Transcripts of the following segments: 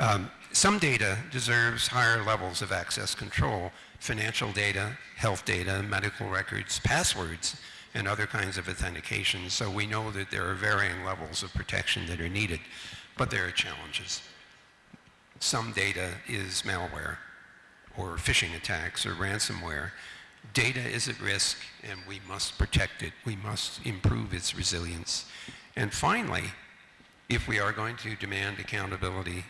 Um, some data deserves higher levels of access control, financial data, health data, medical records, passwords, and other kinds of authentication. So we know that there are varying levels of protection that are needed, but there are challenges. Some data is malware or phishing attacks or ransomware. Data is at risk and we must protect it. We must improve its resilience. And finally, if we are going to demand accountability,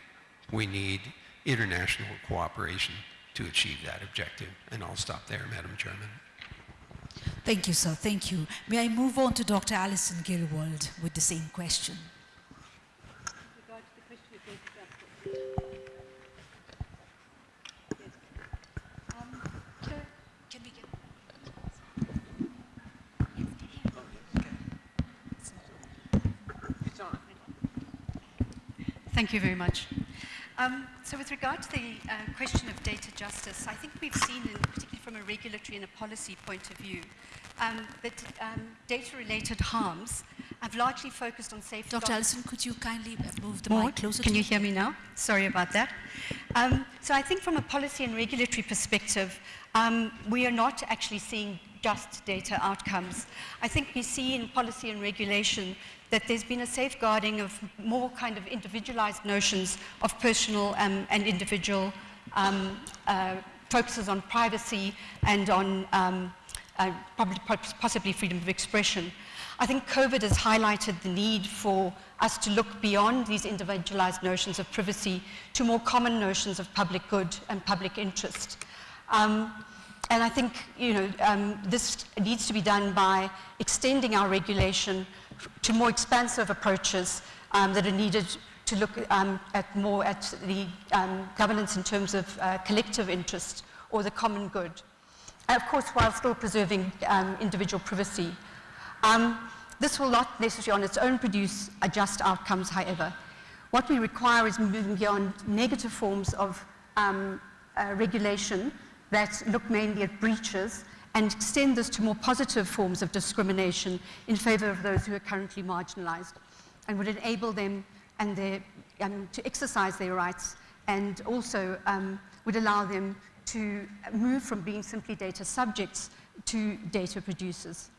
we need international cooperation to achieve that objective. And I'll stop there, Madam Chairman. Thank you, sir. Thank you. May I move on to Dr. Alison Gillwald with the same question? Thank you very much. Um, so with regard to the uh, question of data justice, I think we've seen, in, particularly from a regulatory and a policy point of view, um, that um, data-related harms have largely focused on safety. Dr. Alison, could you kindly move the More? mic closer Can you hear me now? Sorry about that. Um, so I think from a policy and regulatory perspective, um, we are not actually seeing just data outcomes. I think we see in policy and regulation that there's been a safeguarding of more kind of individualized notions of personal um, and individual um, uh, focuses on privacy and on um, uh, possibly freedom of expression. I think COVID has highlighted the need for us to look beyond these individualized notions of privacy to more common notions of public good and public interest. Um, and I think you know, um, this needs to be done by extending our regulation to more expansive approaches um, that are needed to look um, at more at the um, governance in terms of uh, collective interest or the common good. And of course, while still preserving um, individual privacy. This will not necessarily on its own produce just outcomes, however. What we require is moving beyond negative forms of uh, regulation that look mainly at breaches and extend this to more positive forms of discrimination in favor of those who are currently marginalized and would enable them and their, um, to exercise their rights and also um, would allow them to move from being simply data subjects to data producers.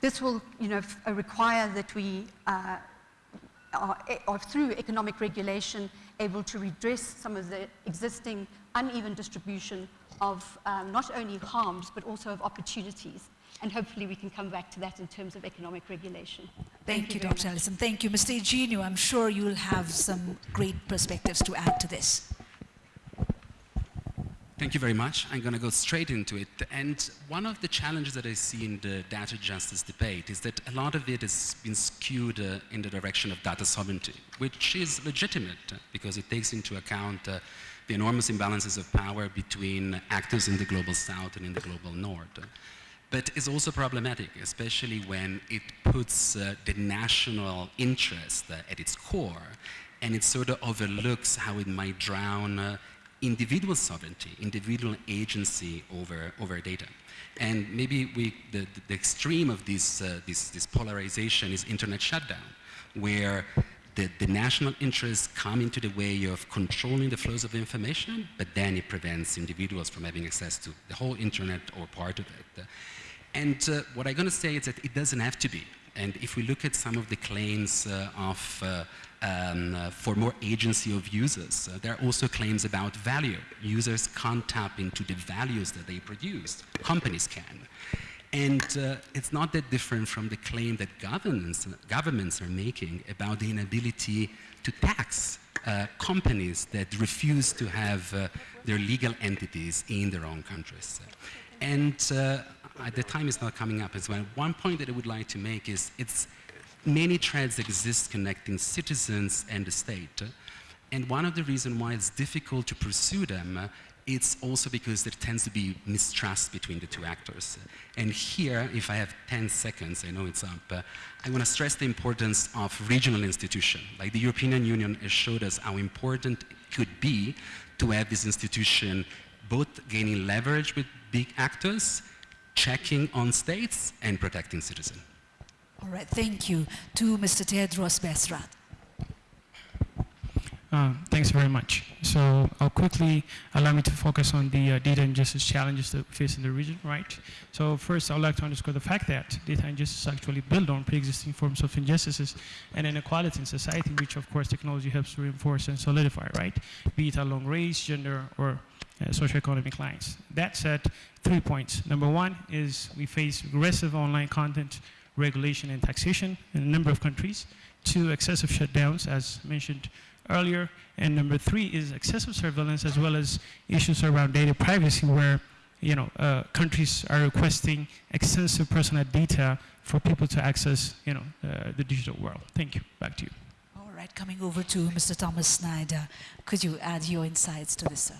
This will you know, require that we uh, are, are, through economic regulation, able to redress some of the existing uneven distribution of um, not only harms, but also of opportunities. And hopefully we can come back to that in terms of economic regulation. Thank, Thank you, you Dr. Allison. Thank you. Mr. Eugenio, I'm sure you'll have some great perspectives to add to this. Thank you very much. I'm going to go straight into it. And one of the challenges that I see in the data justice debate is that a lot of it has been skewed uh, in the direction of data sovereignty, which is legitimate uh, because it takes into account uh, the enormous imbalances of power between actors in the global south and in the global north. But it's also problematic, especially when it puts uh, the national interest uh, at its core and it sort of overlooks how it might drown individual sovereignty, individual agency over, over data. And maybe we, the, the extreme of this, uh, this, this polarization is internet shutdown, where the, the, national interests come into the way of controlling the flows of information, but then it prevents individuals from having access to the whole internet or part of it. And uh, what I'm going to say is that it doesn't have to be. And if we look at some of the claims uh, of uh, um, uh, for more agency of users. Uh, there are also claims about value. Users can't tap into the values that they produce. Companies can. And uh, it's not that different from the claim that governments, governments are making about the inability to tax uh, companies that refuse to have uh, their legal entities in their own countries. And uh, the time is not coming up as well. One point that I would like to make is it's many threads exist connecting citizens and the state. And one of the reasons why it's difficult to pursue them it's also because there tends to be mistrust between the two actors. And here, if I have 10 seconds, I know it's up, uh, I want to stress the importance of regional institutions. Like the European Union has showed us how important it could be to have this institution both gaining leverage with big actors, checking on states, and protecting citizens. All right, thank you. To Mr. Tedros Besrat. Uh, Thanks very much. So I'll quickly allow me to focus on the uh, data injustice challenges that we face in the region, right? So first, I would like to underscore the fact that data injustice actually build on pre-existing forms of injustices and inequality in society, which of course technology helps to reinforce and solidify, right? Be it along race, gender, or uh, socioeconomic lines. That said, three points. Number one is we face aggressive online content regulation and taxation in a number of countries. Two, excessive shutdowns, as mentioned earlier. And number three is excessive surveillance as well as issues around data privacy where you know, uh, countries are requesting extensive personal data for people to access you know, uh, the digital world. Thank you. Back to you. All right, coming over to Mr. Thomas Schneider. Could you add your insights to this, sir?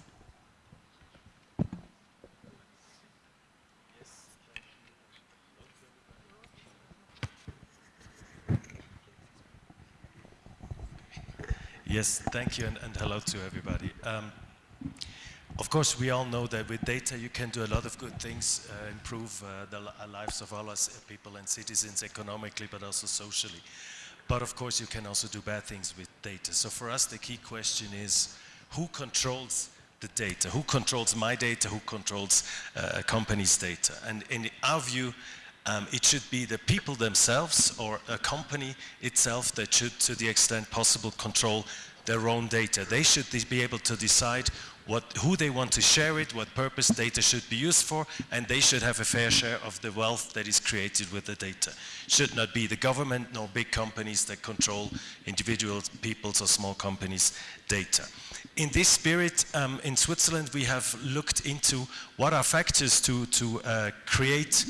Yes, thank you, and, and hello to everybody. Um, of course, we all know that with data you can do a lot of good things, uh, improve uh, the uh, lives of all us uh, people and citizens economically, but also socially. But of course, you can also do bad things with data. So for us, the key question is who controls the data? Who controls my data? Who controls uh, a company's data? And in our view, um, it should be the people themselves or a company itself that should, to the extent possible, control their own data. They should be able to decide what, who they want to share it, what purpose data should be used for, and they should have a fair share of the wealth that is created with the data. Should not be the government nor big companies that control individual people's or small companies' data. In this spirit, um, in Switzerland, we have looked into what are factors to, to uh, create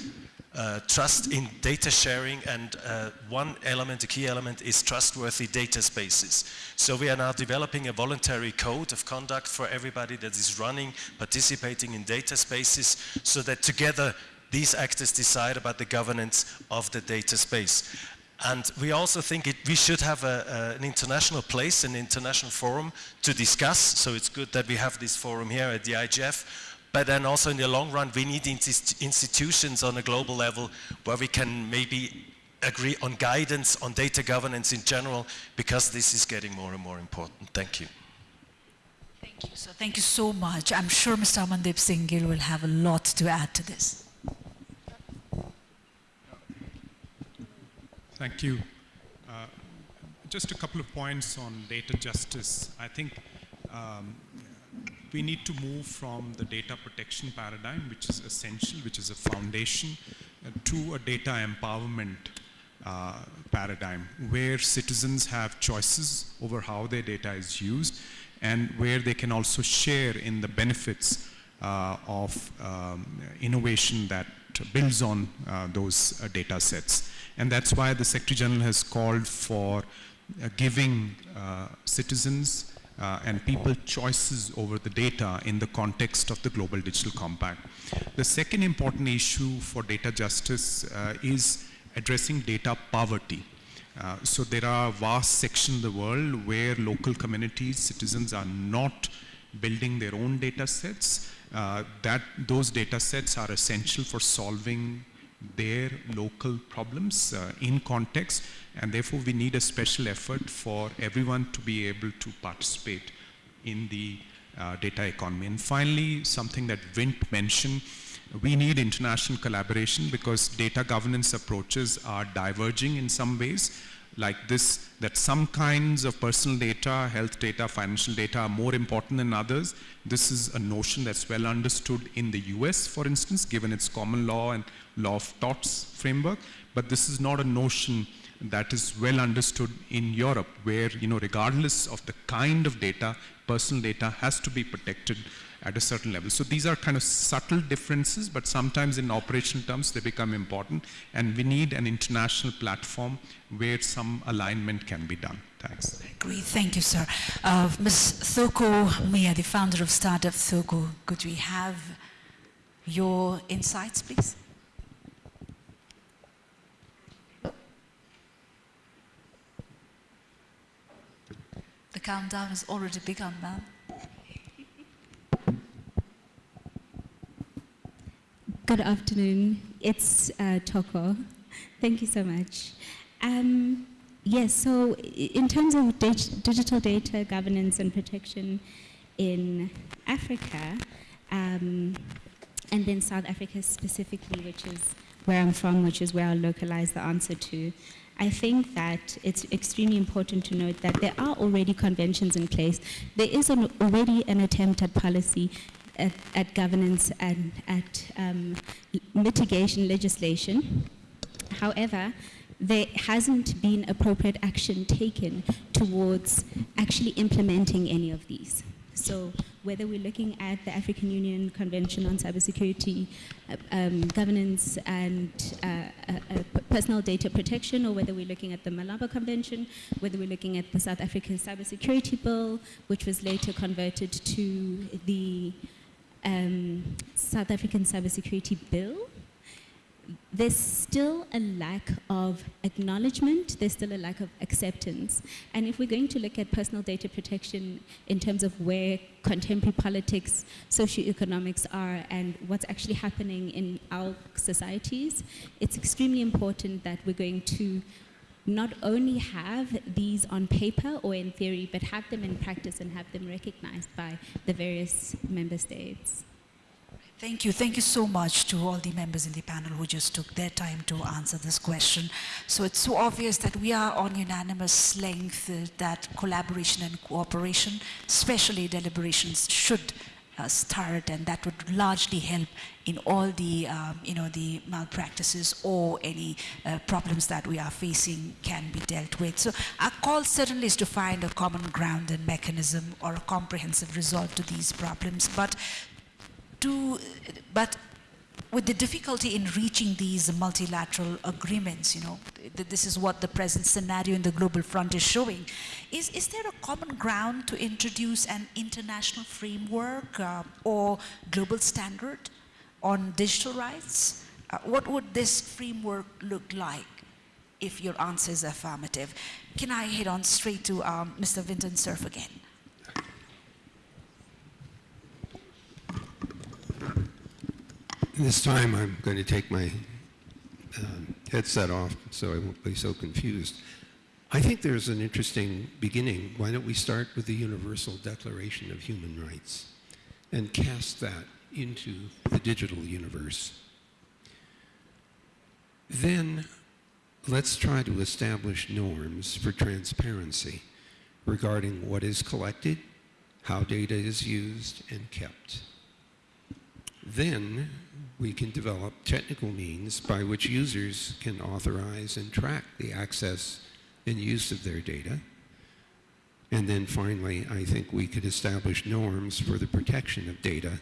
uh, trust in data sharing and uh, one element, a key element is trustworthy data spaces. So we are now developing a voluntary code of conduct for everybody that is running, participating in data spaces so that together these actors decide about the governance of the data space. And we also think it, we should have a, a, an international place, an international forum to discuss. So it's good that we have this forum here at the IGF but then also in the long run, we need institutions on a global level where we can maybe agree on guidance on data governance in general, because this is getting more and more important. Thank you. Thank you, So Thank you so much. I'm sure Mr. Amandeep Singh Gill will have a lot to add to this. Thank you. Uh, just a couple of points on data justice. I think um, we need to move from the data protection paradigm, which is essential, which is a foundation, uh, to a data empowerment uh, paradigm, where citizens have choices over how their data is used and where they can also share in the benefits uh, of um, innovation that builds on uh, those uh, data sets. And that's why the Secretary General has called for uh, giving citizens uh, and people choices over the data in the context of the Global Digital Compact. The second important issue for data justice uh, is addressing data poverty. Uh, so there are vast sections of the world where local communities, citizens are not building their own data sets. Uh, that those data sets are essential for solving their local problems uh, in context and therefore we need a special effort for everyone to be able to participate in the uh, data economy. And finally, something that Vint mentioned, we need international collaboration because data governance approaches are diverging in some ways like this, that some kinds of personal data, health data, financial data are more important than others. This is a notion that's well understood in the US, for instance, given its common law and law of torts framework. But this is not a notion that is well understood in Europe, where, you know, regardless of the kind of data, personal data has to be protected at a certain level. So these are kind of subtle differences, but sometimes in operational terms they become important, and we need an international platform where some alignment can be done. Thanks. Great, thank you, sir. Uh, Ms. Thoko Mia, the founder of Startup Thoko, could we have your insights, please? The countdown has already begun, ma'am. Good afternoon. It's uh, Toko. Thank you so much. Um, Yes, so in terms of dig- digital data governance and protection in Africa, um, and then South Africa specifically, which is where I'm from, which is where I'll localize the answer to, I think that it's extremely important to note that there are already conventions in place. There is an, already an attempt at policy, at, at governance, and at um, mitigation legislation. However, there hasn't been appropriate action taken towards actually implementing any of these. So whether we're looking at the African Union Convention on Cybersecurity uh, um, Governance and uh, uh, uh, Personal Data Protection, or whether we're looking at the Malabo Convention, whether we're looking at the South African Cybersecurity Bill, which was later converted to the um, South African Cybersecurity Bill, there's still a lack of acknowledgement, there's still a lack of acceptance. And if we're going to look at personal data protection in terms of where contemporary politics, socioeconomics are, and what's actually happening in our societies, it's extremely important that we're going to not only have these on paper or in theory, but have them in practice and have them recognized by the various member states. Thank you. Thank you so much to all the members in the panel who just took their time to answer this question. So it's so obvious that we are on unanimous length uh, that collaboration and cooperation, especially deliberations, should uh, start, and that would largely help in all the, um, you know, the malpractices or any uh, problems that we are facing can be dealt with. So our call certainly is to find a common ground and mechanism or a comprehensive resolve to these problems. But to, but with the difficulty in reaching these multilateral agreements, you know, th- this is what the present scenario in the global front is showing. Is, is there a common ground to introduce an international framework uh, or global standard on digital rights? Uh, what would this framework look like if your answer is affirmative? Can I head on straight to um, Mr. Vinton Cerf again? This time I'm going to take my um, headset off so I won't be so confused. I think there's an interesting beginning. Why don't we start with the Universal Declaration of Human Rights and cast that into the digital universe? Then let's try to establish norms for transparency regarding what is collected, how data is used and kept. Then we can develop technical means by which users can authorize and track the access and use of their data. And then finally, I think we could establish norms for the protection of data,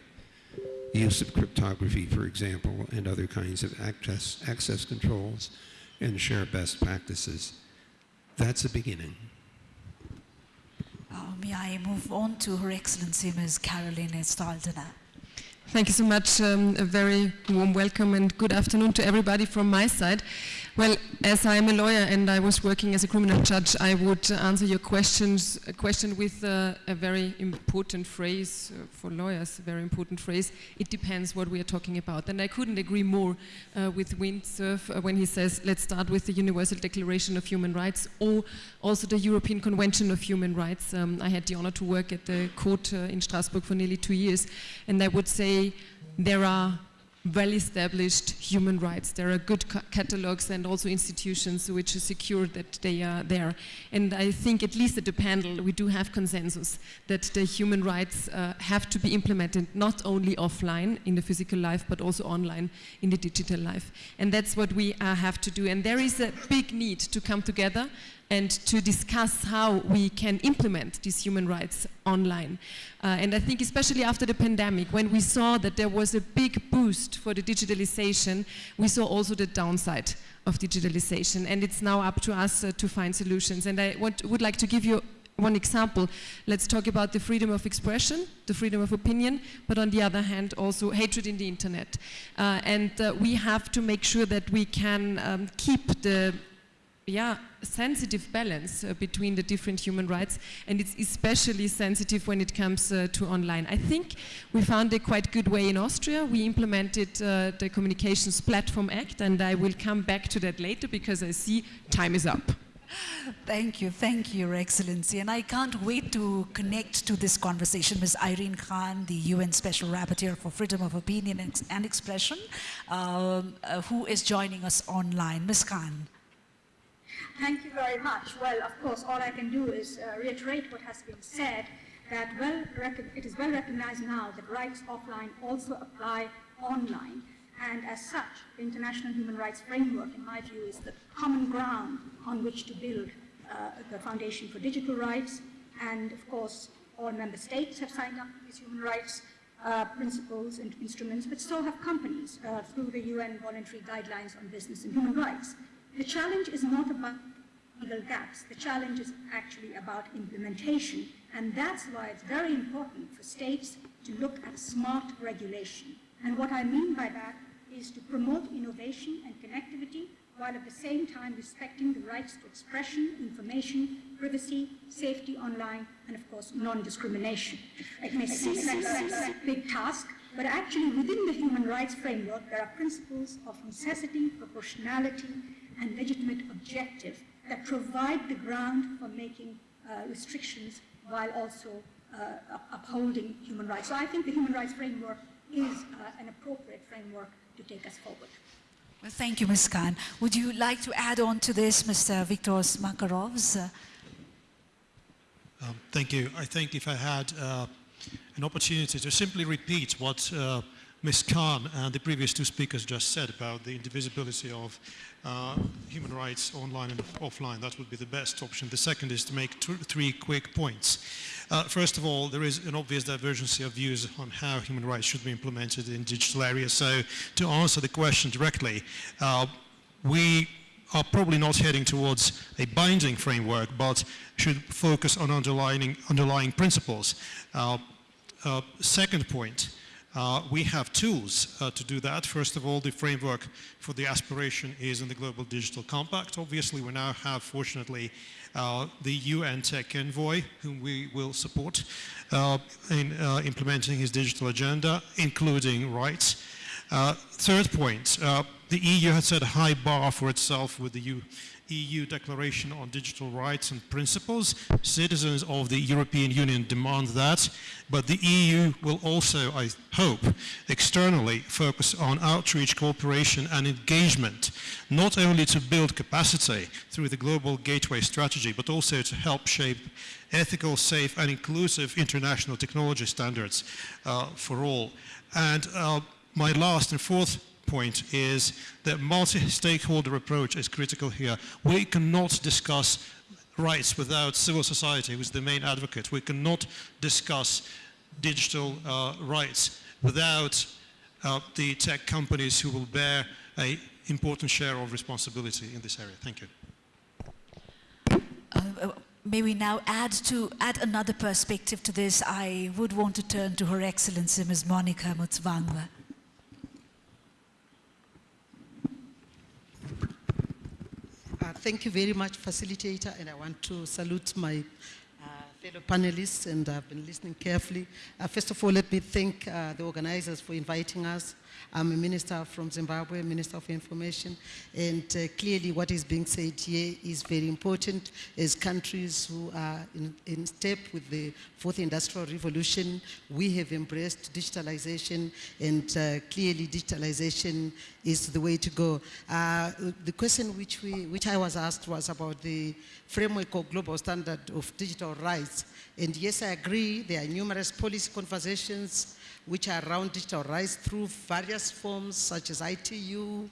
use of cryptography, for example, and other kinds of access, access controls, and share best practices. That's a beginning. Uh, may I move on to Her Excellency Ms. Caroline Edtstadler? Thank you so much. Um, a very warm welcome and good afternoon to everybody from my side. Well, as I'm a lawyer and I was working as a criminal judge, I would answer your questions, question with uh, a very important phrase uh, for lawyers, a very important phrase. It depends what we are talking about. And I couldn't agree more uh, with Vint Cerf uh, when he says, let's start with the Universal Declaration of Human Rights or also the European Convention of Human Rights. Um, I had the honor to work at the court uh, in Strasbourg for nearly two years. And I would say there are well-established human rights. There are good ca catalogs and also institutions which secure that they are there. And I think, at least at the panel, we do have consensus that the human rights uh, have to be implemented not only offline in the physical life, but also online in the digital life. And that's what we uh, have to do. And there is a big need to come together and to discuss how we can implement these human rights online. Uh, and I think especially after the pandemic, when we saw that there was a big boost for the digitalization, we saw also the downside of digitalization. And it's now up to us uh, to find solutions. And I want, would like to give you one example. Let's talk about the freedom of expression, the freedom of opinion, but on the other hand, also hatred in the internet. Uh, and uh, we have to make sure that we can um, keep the yeah, sensitive balance uh, between the different human rights, and it's especially sensitive when it comes uh, to online. I think we found a quite good way in Austria. We implemented uh, the Communications Platform Act, and I will come back to that later because I see time is up. Thank you, thank you, Your Excellency. And I can't wait to connect to this conversation. Ms. Irene Khan, the UN Special Rapporteur for Freedom of Opinion and, Expression, um, uh, who is joining us online. Ms. Khan. Thank you very much. Well, of course, all I can do is uh, reiterate what has been said, that well it is well recognized now that rights offline also apply online. And as such, the International Human Rights Framework, in my view, is the common ground on which to build uh, the foundation for digital rights. And of course, all member states have signed up to these human rights uh, principles and instruments, but so have companies uh, through the UN voluntary guidelines on business and human rights. The challenge is not about legal gaps. The challenge is actually about implementation, and that's why it's very important for states to look at smart regulation. And what I mean by that is to promote innovation and connectivity while at the same time respecting the rights to expression, information, privacy, safety online, and of course, non-discrimination. It may seem like a big task, but actually within the human rights framework, there are principles of necessity, proportionality, and legitimate objective that provide the ground for making uh, restrictions while also uh, upholding human rights. So I think the human rights framework is uh, an appropriate framework to take us forward. Well, thank you, Ms. Khan. Would you like to add on to this, Mr. Viktor Makarovs? Uh, um, thank you. I think if I had uh, an opportunity to simply repeat what uh, Ms. Khan and the previous two speakers just said about the indivisibility of uh, human rights online and offline. That would be the best option. The second is to make three quick points. Uh, first of all, there is an obvious divergence of views on how human rights should be implemented in digital areas. So to answer the question directly, uh, we are probably not heading towards a binding framework, but should focus on underlying, underlying principles. Uh, uh second point, uh, we have tools uh, to do that. First of all, the framework for the aspiration is in the Global Digital Compact. Obviously, we now have, fortunately, uh, the UN Tech Envoy, whom we will support uh, in uh, implementing his digital agenda, including rights. Uh, third point, the EU has set a high bar for itself with the U EU Declaration on Digital Rights and Principles. Citizens of the European Union demand that, but the EU will also, I hope, externally focus on outreach, cooperation and engagement, not only to build capacity through the Global Gateway Strategy, but also to help shape ethical, safe and inclusive international technology standards uh, for all. And uh, my last and fourth point is that multi-stakeholder approach is critical here. We cannot discuss rights without civil society, who is the main advocate. We cannot discuss digital uh, rights without uh, the tech companies who will bear an important share of responsibility in this area. Thank you. Uh, uh, may we now add to add another perspective to this? I would want to turn to Her Excellency Ms. Monica Mutsvangwa. Uh, thank you very much, facilitator, and I want to salute my uh, fellow panelists, and I've been listening carefully. Uh, first of all, let me thank uh, the organizers for inviting us. I'm a minister from Zimbabwe, Minister of Information, and uh, clearly what is being said here is very important as countries who are in, in, step with the fourth industrial revolution. We have embraced digitalization, and uh, clearly digitalization is the way to go. Uh, the question which, we, which I was asked was about the framework of global standard of digital rights. And yes, I agree, there are numerous policy conversations which are around digital rights through various forms such as ITU,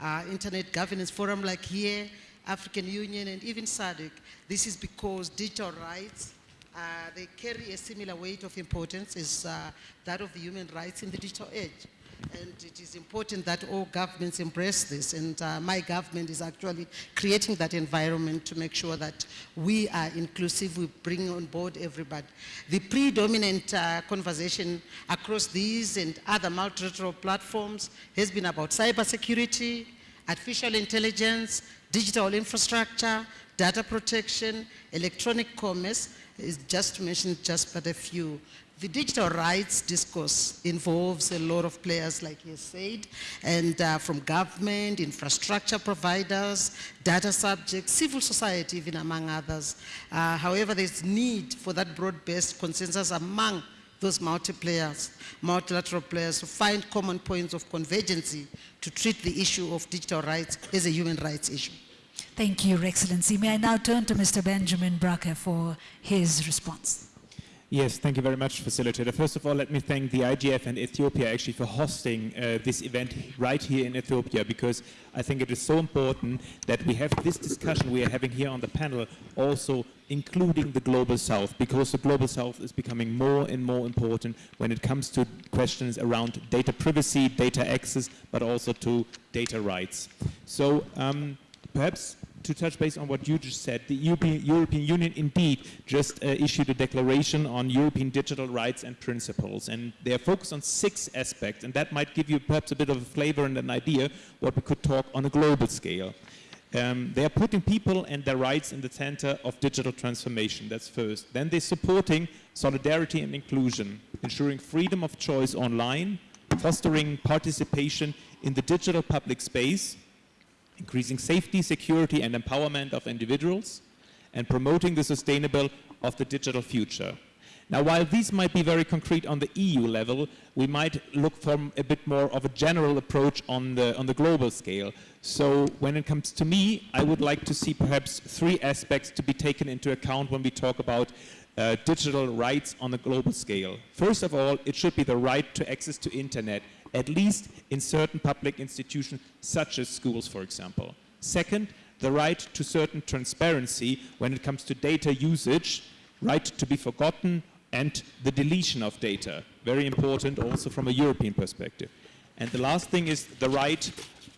uh, Internet Governance Forum like here, African Union, and even SADC. This is because digital rights, uh, they carry a similar weight of importance as uh, that of the human rights in the digital age. And it is important that all governments embrace this. And uh, my government is actually creating that environment to make sure that we are inclusive, we bring on board everybody. The predominant uh, conversation across these and other multilateral platforms has been about cybersecurity, artificial intelligence, digital infrastructure, data protection, electronic commerce, is just to mention just but a few. The digital rights discourse involves a lot of players, like you said, and uh, from government, infrastructure providers, data subjects, civil society, even among others. Uh, however, there's need for that broad-based consensus among those multi-players, multilateral players to find common points of convergence to treat the issue of digital rights as a human rights issue. Thank you, Your Excellency. May I now turn to Mr. Benjamin Brake for his response. Yes, thank you very much, Facilitator. First of all, let me thank the IGF and Ethiopia actually for hosting uh, this event right here in Ethiopia because I think it is so important that we have this discussion we are having here on the panel also including the Global South because the Global South is becoming more and more important when it comes to questions around data privacy, data access, but also to data rights. So um, perhaps to touch base on what you just said, the European, European Union indeed just uh, issued a declaration on European digital rights and principles, and they are focused on six aspects, and that might give you perhaps a bit of a flavor and an idea what we could talk on a global scale. Um, they are putting people and their rights in the center of digital transformation, that's first. Then they're supporting solidarity and inclusion, ensuring freedom of choice online, fostering participation in the digital public space, increasing safety, security and empowerment of individuals, and promoting the sustainable of the digital future. Now, while these might be very concrete on the EU level, we might look for a bit more of a general approach on the, on the global scale. So when it comes to me, I would like to see perhaps three aspects to be taken into account when we talk about uh, digital rights on a global scale. First of all, it should be the right to access to internet at least in certain public institutions, such as schools, for example. Second, the right to certain transparency when it comes to data usage, right to be forgotten, and the deletion of data. Very important also from a European perspective. And the last thing is the right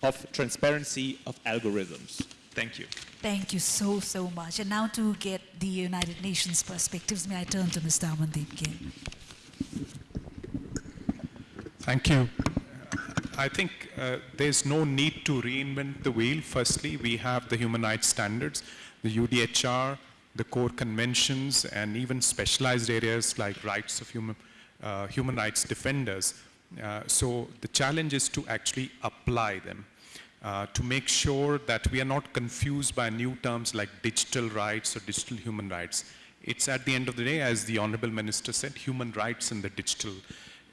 of transparency of algorithms. Thank you. Thank you so, so much. And now to get the United Nations perspectives, may I turn to Mr. Amandeep Gill. Thank you. I think uh, there's no need to reinvent the wheel. Firstly, we have the human rights standards, the UDHR, the core conventions, and even specialized areas like rights of human, uh, human rights defenders. Uh, so the challenge is to actually apply them. Uh, to make sure that we are not confused by new terms like digital rights or digital human rights. It's at the end of the day, as the Honorable Minister said, human rights in the digital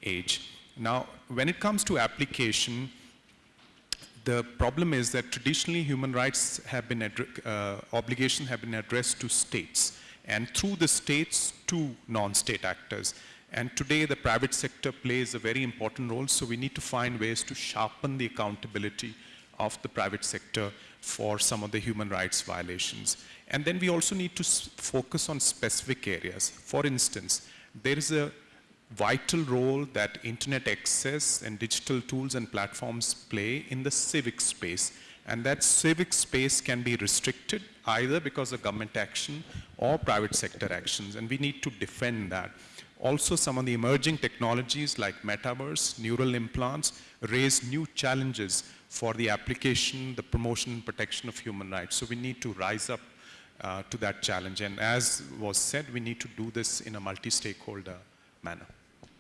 age. Now, when it comes to application, the problem is that traditionally human rights have been, uh, obligations have been addressed to states and through the states to non-state actors. And today the private sector plays a very important role, so we need to find ways to sharpen the accountability of the private sector for some of the human rights violations. And then we also need to focus on specific areas. For instance, there is a vital role that internet access and digital tools and platforms play in the civic space. And that civic space can be restricted either because of government action or private sector actions, and we need to defend that. Also, some of the emerging technologies like metaverse, neural implants, raise new challenges for the application, the promotion, and protection of human rights. So we need to rise up uh, to that challenge. And as was said, we need to do this in a multi-stakeholder manner.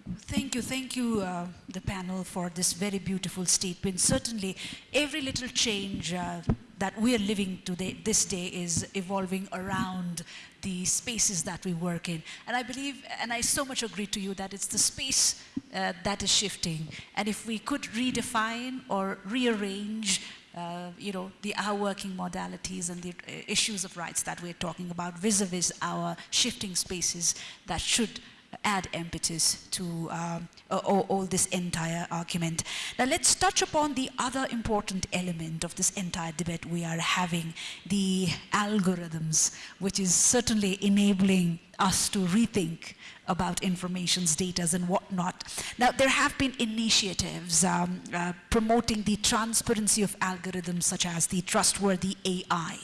Thank you, thank you, uh, the panel, for this very beautiful statement. Certainly, every little change uh, that we are living today, this day, is evolving around the spaces that we work in. And I believe, and I so much agree to you, that it's the space uh, that is shifting. And if we could redefine or rearrange uh, you know, the, our working modalities and the uh, issues of rights that we're talking about vis-a-vis -vis our shifting spaces that should add impetus to um, all, all, this entire argument. Now let's touch upon the other important element of this entire debate we are having, the algorithms, which is certainly enabling us to rethink about information's data and whatnot. Now, there have been initiatives um, uh, promoting the transparency of algorithms such as the trustworthy AI.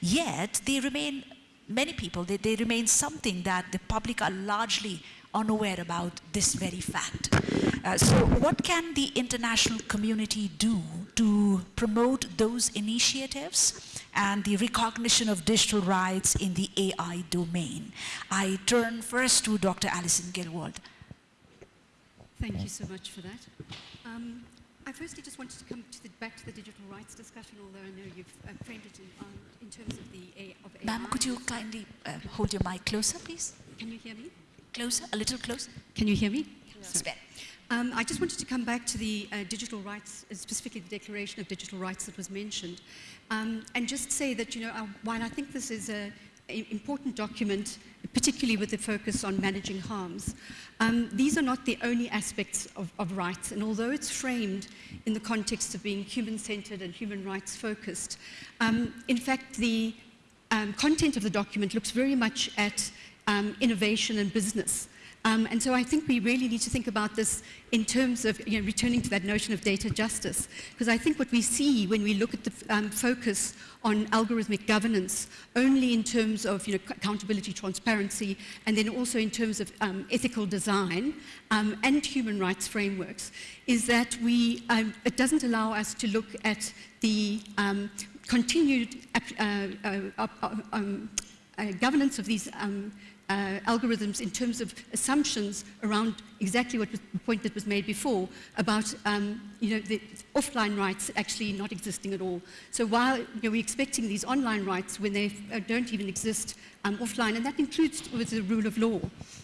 Yet, they remain many people, they, they remain something that the public are largely unaware about this very fact. Uh, so what can the international community do to promote those initiatives and the recognition of digital rights in the AI domain? I turn first to Dr. Alison Gillwald. Thank you so much for that. Um, I firstly just wanted to come to the, back to the digital rights discussion, although I know you've uh, framed it in, um, in terms of the A, of AI. Ma'am, could you kindly uh, hold your mic closer, please? Can you hear me? Closer, a little closer. Can you hear me? It's better. Um, I just wanted to come back to the uh, digital rights, uh, specifically the Declaration of Digital Rights that was mentioned, um, and just say that, you know, uh, while I think this is an important document, particularly with the focus on managing harms, um, these are not the only aspects of, of rights, and although it's framed in the context of being human-centered and human rights focused, um, in fact, the um, content of the document looks very much at um, innovation and business. Um, and so I think we really need to think about this in terms of you know, returning to that notion of data justice. Because I think what we see when we look at the um, focus on algorithmic governance, only in terms of you know, accountability, transparency, and then also in terms of um, ethical design um, and human rights frameworks, is that we, um, it doesn't allow us to look at the um, continued uh, uh, uh, uh, governance of these uh, algorithms in terms of assumptions around exactly what was the point that was made before about um, you know, the offline rights actually not existing at all. So while you know, we're expecting these online rights when they uh, don't even exist um, offline, and that includes with the rule of law,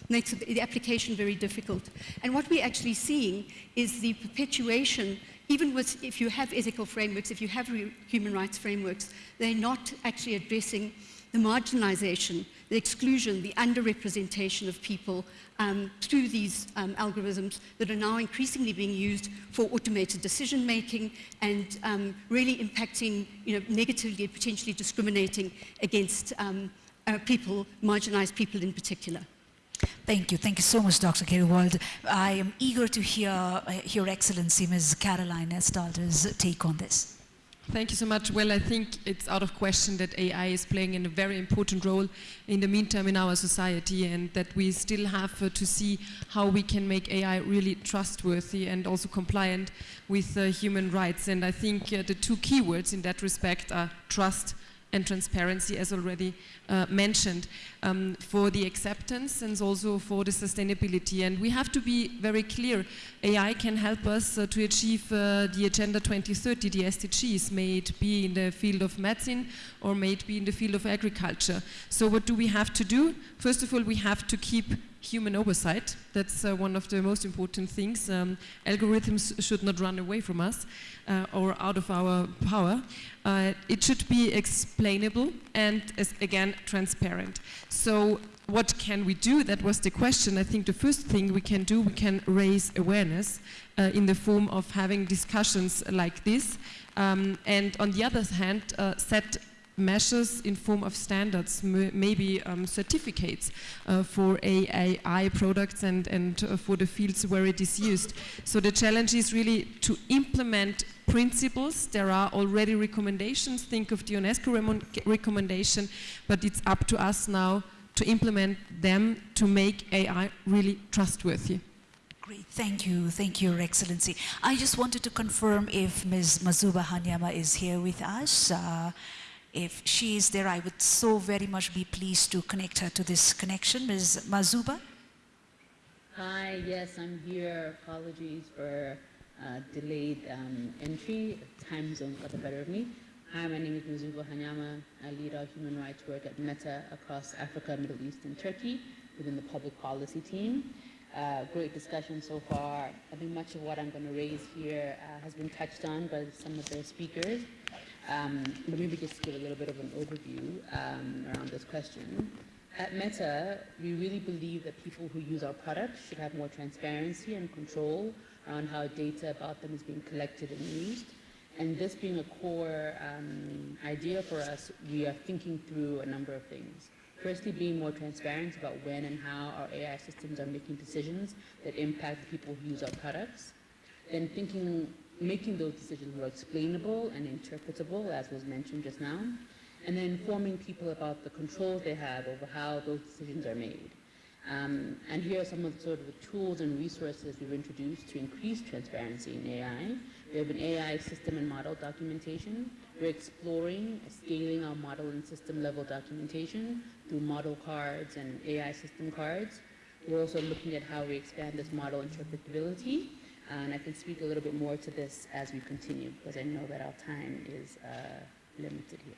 makes the application very difficult. And what we're actually seeing is the perpetuation even with, if you have ethical frameworks, if you have human rights frameworks, they're not actually addressing the marginalization, the exclusion, the underrepresentation of people um, through these um, algorithms that are now increasingly being used for automated decision making and um, really impacting you know, negatively and potentially discriminating against um, uh, people, marginalized people in particular. Thank you. Thank you so much, Dr. Grewald. I am eager to hear uh, Your Excellency, Ms. Caroline Edtstadler's take on this. Thank you so much. Well, I think it's out of question that AI is playing a very important role in the meantime in our society and that we still have uh, to see how we can make AI really trustworthy and also compliant with uh, human rights. And I think uh, the two keywords in that respect are trust and transparency, as already uh, mentioned, um, for the acceptance and also for the sustainability. And we have to be very clear, AI can help us uh, to achieve uh, the Agenda 2030, the SDGs, may it be in the field of medicine or may it be in the field of agriculture. So what do we have to do? First of all, we have to keep human oversight. That's uh, one of the most important things. Um, algorithms should not run away from us uh, or out of our power. Uh, it should be explainable and, as, again, transparent. So what can we do? That was the question. I think the first thing we can do, we can raise awareness uh, in the form of having discussions like this. Um, and on the other hand, uh, set measures in form of standards, maybe um, certificates uh, for AI products and, and uh, for the fields where it is used. So the challenge is really to implement principles. There are already recommendations. Think of the UNESCO recommendation, but it's up to us now to implement them to make AI really trustworthy. Great, thank you, thank you, Your Excellency. I just wanted to confirm if Ms. Mazuba Haanyama is here with us. Uh, if she is there, I would so very much be pleased to connect her to this connection. Ms. Mazuba? Hi, yes, I'm here. Apologies for uh, delayed um, entry. Time zone got the better of me. Hi, my name is Mazuba Haanyama. I lead our human rights work at Meta across Africa, Middle East, and Turkey within the public policy team. Uh, great discussion so far. I think much of what I'm going to raise here uh, has been touched on by some of the speakers. Um, but maybe just give a little bit of an overview um, around this question. At Meta, we really believe that people who use our products should have more transparency and control around how data about them is being collected and used. And this being a core um, idea for us, we are thinking through a number of things. Firstly, being more transparent about when and how our AI systems are making decisions that impact people who use our products. Then thinking making those decisions more explainable and interpretable, as was mentioned just now, and then informing people about the controls they have over how those decisions are made. Um, and here are some of the sort of the tools and resources we've introduced to increase transparency in AI. We have an AI system and model documentation. We're exploring scaling our model and system level documentation through model cards and AI system cards. we're also looking at how we expand this model interpretability. And I can speak a little bit more to this as we continue because I know that our time is uh, limited here.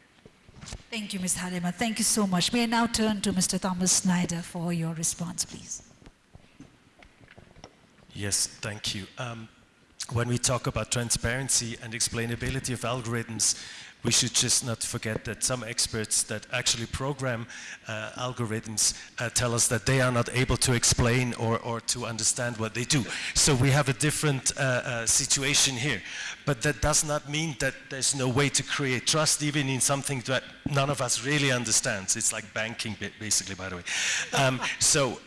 Thank you, Ms. Halima. Thank you so much. May I now turn to Mr. Thomas Schneider for your response, please. Yes, thank you. Um, when we talk about transparency and explainability of algorithms, we should just not forget that some experts that actually program uh, algorithms uh, tell us that they are not able to explain or, or to understand what they do. So we have a different uh, uh situation here. But that does not mean that there's no way to create trust even in something that none of us really understands. It's like banking basically, by the way. Um, so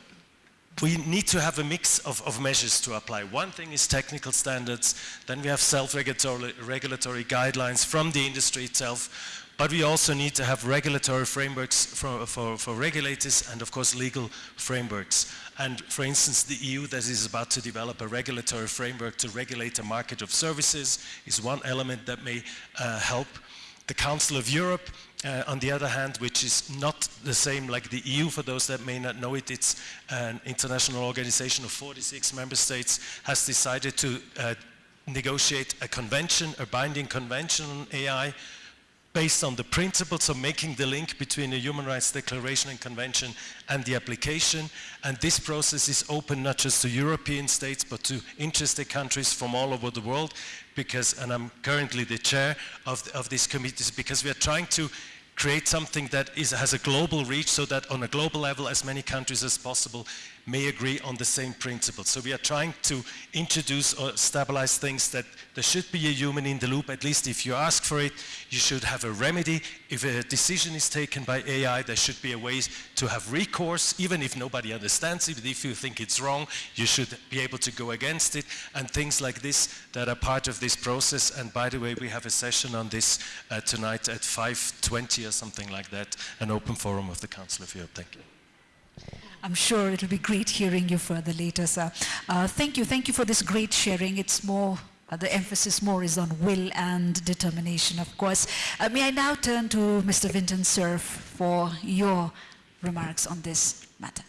we need to have a mix of, of, measures to apply. One thing is technical standards, then we have self-regulatory guidelines from the industry itself, but we also need to have regulatory frameworks for, for, for, regulators and of course legal frameworks. And for instance, the EU that is about to develop a regulatory framework to regulate a market of services is one element that may uh, help. The Council of Europe uh, on the other hand, which is not the same like the EU, for those that may not know it, it's an international organization of 46 member states, has decided to uh, negotiate a convention, a binding convention on AI, based on the principles of making the link between the Human Rights Declaration and Convention and the application. And this process is open not just to European states, but to interested countries from all over the world, because, and I'm currently the chair of, of this committee, because we are trying to create something that is, has a global reach so that on a global level as many countries as possible may agree on the same principles. So we are trying to introduce or stabilize things that there should be a human in the loop, at least if you ask for it, you should have a remedy. If a decision is taken by AI, there should be a way to have recourse, even if nobody understands it, if you think it's wrong, you should be able to go against it, and things like this that are part of this process. And by the way, we have a session on this uh, tonight at 5.20 or something like that, an open forum of the Council of Europe. Thank you. I'm sure it'll be great hearing you further later, sir. Uh, thank you. Thank you for this great sharing. It's more, uh, the emphasis more is on will and determination, of course. Uh, may I now turn to Mr. Vinton Cerf for your remarks on this matter.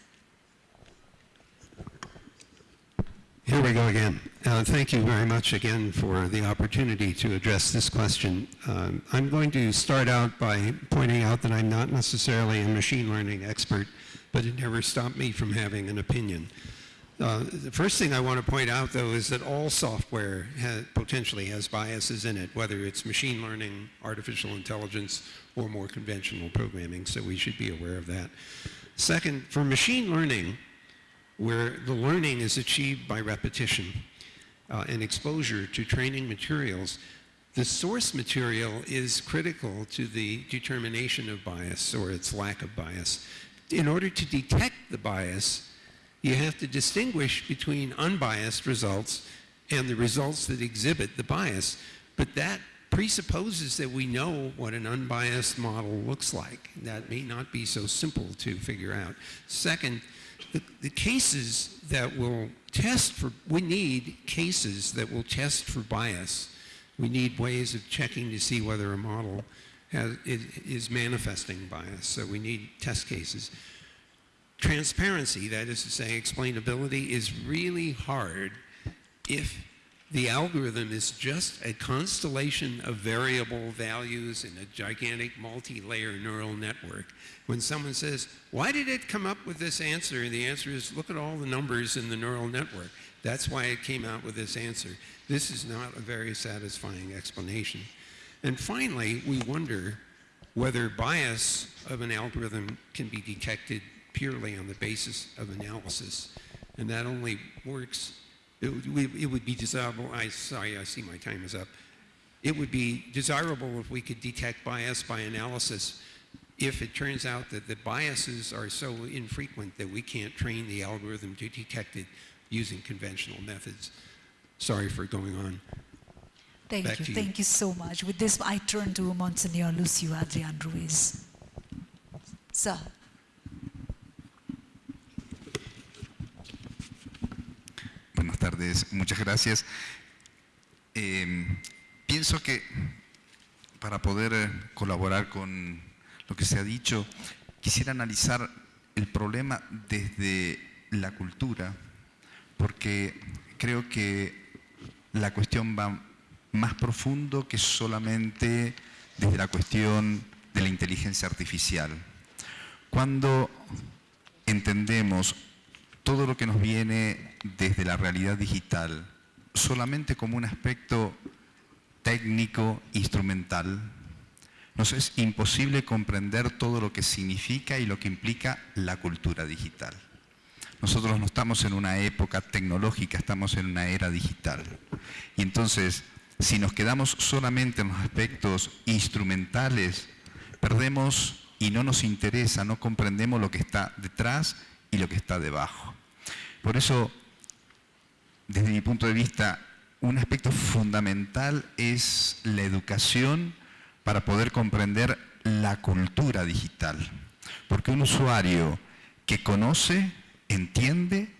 Here we go again. Uh, thank you very much again for the opportunity to address this question. Um, I'm going to start out by pointing out that I'm not necessarily a machine learning expert but it never stopped me from having an opinion. Uh, the first thing I want to point out, though, is that all software ha potentially has biases in it, whether it's machine learning, artificial intelligence, or more conventional programming, so we should be aware of that. Second, for machine learning, where the learning is achieved by repetition uh, and exposure to training materials, the source material is critical to the determination of bias or its lack of bias in order to detect the bias, you have to distinguish between unbiased results and the results that exhibit the bias. But that presupposes that we know what an unbiased model looks like. That may not be so simple to figure out. Second, the, the cases that will test for, we need cases that will test for bias. We need ways of checking to see whether a model has, is, manifesting bias, so we need test cases. Transparency, that is to say explainability, is really hard if the algorithm is just a constellation of variable values in a gigantic multi-layer neural network. When someone says, why did it come up with this answer? And the answer is, look at all the numbers in the neural network. That's why it came out with this answer. This is not a very satisfying explanation. And finally, we wonder whether bias of an algorithm can be detected purely on the basis of analysis. And that only works, it would, it would be desirable, I, sorry, I see my time is up. It would be desirable if we could detect bias by analysis if it turns out that the biases are so infrequent that we can't train the algorithm to detect it using conventional methods. Sorry for going on. Thank you. you. Thank you so much. With this, I turn to Monsignor Lucio Adrian Ruiz. Sir. Buenas tardes, muchas gracias. Eh, pienso que para poder eh, colaborar con lo que se ha dicho, quisiera analizar el problema desde la cultura, porque creo que la cuestión va más profundo que solamente desde la cuestión de la inteligencia artificial. Cuando entendemos todo lo que nos viene desde la realidad digital solamente como un aspecto técnico, instrumental, nos es imposible comprender todo lo que significa y lo que implica la cultura digital. Nosotros no estamos en una época tecnológica, estamos en una era digital. Y entonces, si nos quedamos solamente en los aspectos instrumentales, perdemos y no nos interesa, no comprendemos lo que está detrás y lo que está debajo. Por eso, desde mi punto de vista, un aspecto fundamental es la educación para poder comprender la cultura digital. Porque un usuario que conoce, entiende,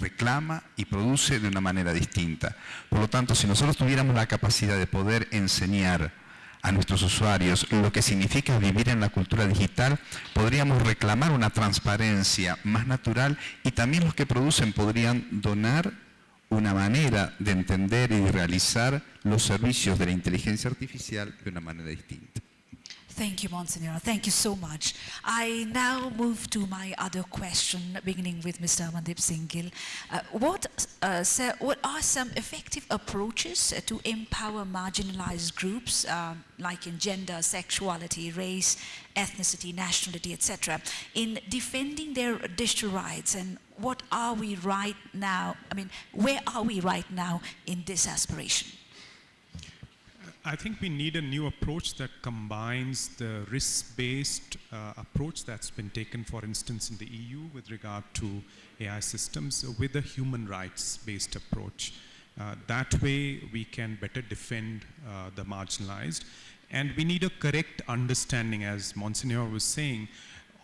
reclama y produce de una manera distinta. Por lo tanto, si nosotros tuviéramos la capacidad de poder enseñar a nuestros usuarios lo que significa vivir en la cultura digital, podríamos reclamar una transparencia más natural y también los que producen podrían donar una manera de entender y realizar los servicios de la inteligencia artificial de una manera distinta. Thank you, Monsignor. Thank you so much. I now move to my other question, beginning with Mr. Amandeep Singh Gill. Uh, what, uh, sir, what are some effective approaches uh, to empower marginalized groups, um, like in gender, sexuality, race, ethnicity, nationality, etc., in defending their digital rights? And what are we right now? I mean, where are we right now in this aspiration? I think we need a new approach that combines the risk-based uh, approach that's been taken, for instance, in the EU with regard to AI systems with a human rights-based approach. Uh, that way, we can better defend uh, the marginalized. And we need a correct understanding, as Monsignor was saying,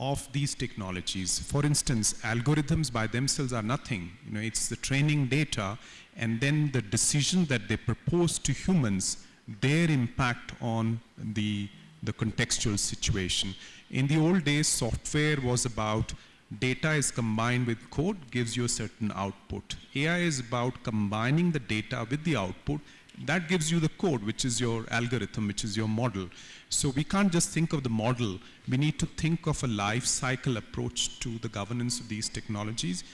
of these technologies. For instance, algorithms by themselves are nothing. You know, it's the training data and then the decision that they propose to humans their impact on the, the contextual situation. In the old days, software was about data is combined with code, gives you a certain output. AI is about combining the data with the output. That gives you the code, which is your algorithm, which is your model. So we can't just think of the model. We need to think of a life cycle approach to the governance of these technologies.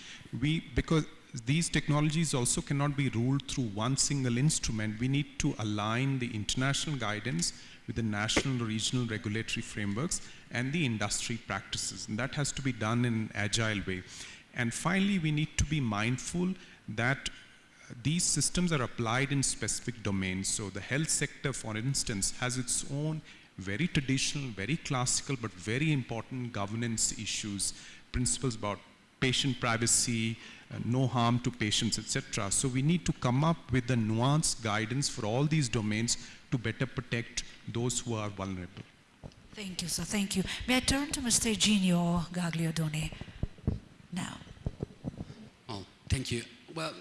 We, because these technologies also cannot be ruled through one single instrument. We need to align the international guidance with the national, regional regulatory frameworks and the industry practices. And that has to be done in an agile way. And finally, we need to be mindful that these systems are applied in specific domains. So the health sector, for instance, has its own very traditional, very classical, but very important governance issues, principles about patient privacy, no harm to patients, etc. So we need to come up with a nuanced guidance for all these domains to better protect those who are vulnerable. Thank you, sir. Thank you. May I turn to Mr. Iginio Gagliardone now? Well, thank you. Well,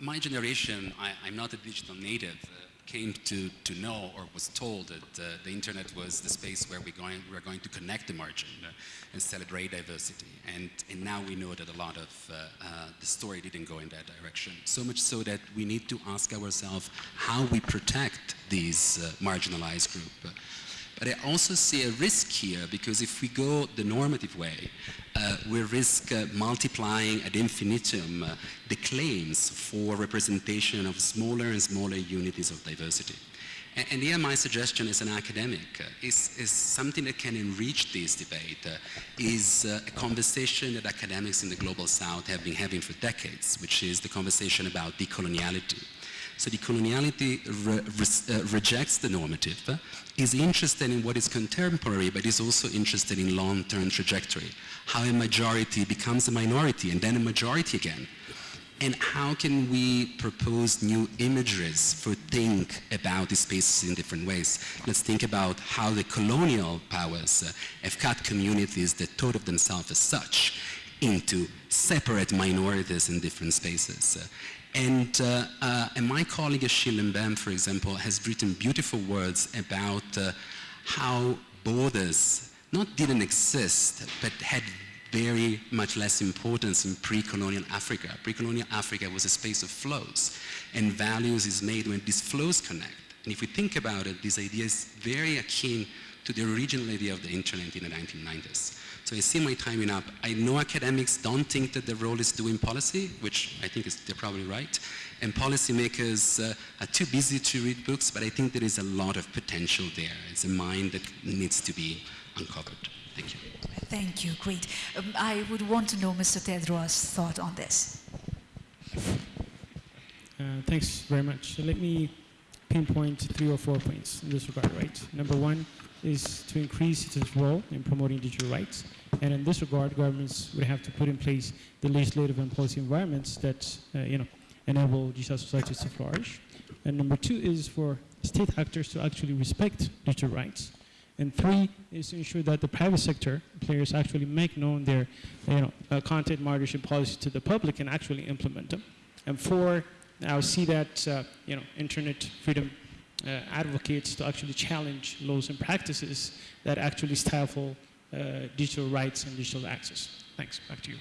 my generation, I, am not a digital native. Uh, came to, to know or was told that uh, the internet was the space where we're going, we're going to connect the margin uh, and celebrate diversity. And, and now we know that a lot of uh, uh, the story didn't go in that direction. So much so that we need to ask ourselves how we protect these uh, marginalized groups. But I also see a risk here because if we go the normative way, uh, we risk uh, multiplying ad infinitum uh, the claims for representation of smaller and smaller unities of diversity. And, and here my suggestion as an academic uh, is, is something that can enrich this debate, uh, is uh, a conversation that academics in the Global South have been having for decades, which is the conversation about decoloniality. So decoloniality re re rejects the normative, is interested in what is contemporary, but is also interested in long-term trajectory. How a majority becomes a minority and then a majority again. And how can we propose new imageries for think about these spaces in different ways? Let's think about how the colonial powers uh, have cut communities that thought of themselves as such into separate minorities in different spaces. Uh, and, uh, uh, and my colleague Mbembe, for example, has written beautiful words about uh, how borders not didn't exist, but had very much less importance in pre-colonial Africa. Pre-colonial Africa was a space of flows, and values is made when these flows connect. And if we think about it, this idea is very akin to the original idea of the internet in the 1990s. So I see my timing up. I know academics don't think that the role is doing policy, which I think is, they're probably right. And policymakers uh, are too busy to read books, but I think there is a lot of potential there. It's a mind that needs to be uncovered. Thank you. Thank you, great. Um, I would want to know Mr. Tedros' thought on this. Uh, thanks very much. So let me pinpoint three or four points in this regard, right? Number one is to increase its role in promoting digital rights. And in this regard, governments would have to put in place the legislative and policy environments that, uh, you know, enable digital societies to flourish. And number two is for state actors to actually respect digital rights. And three is to ensure that the private sector players actually make known their you know, uh, content moderation policy to the public and actually implement them. And four, I see that uh, you know, internet freedom uh, advocates to actually challenge laws and practices that actually stifle digital rights and digital access. Thanks. Back to you.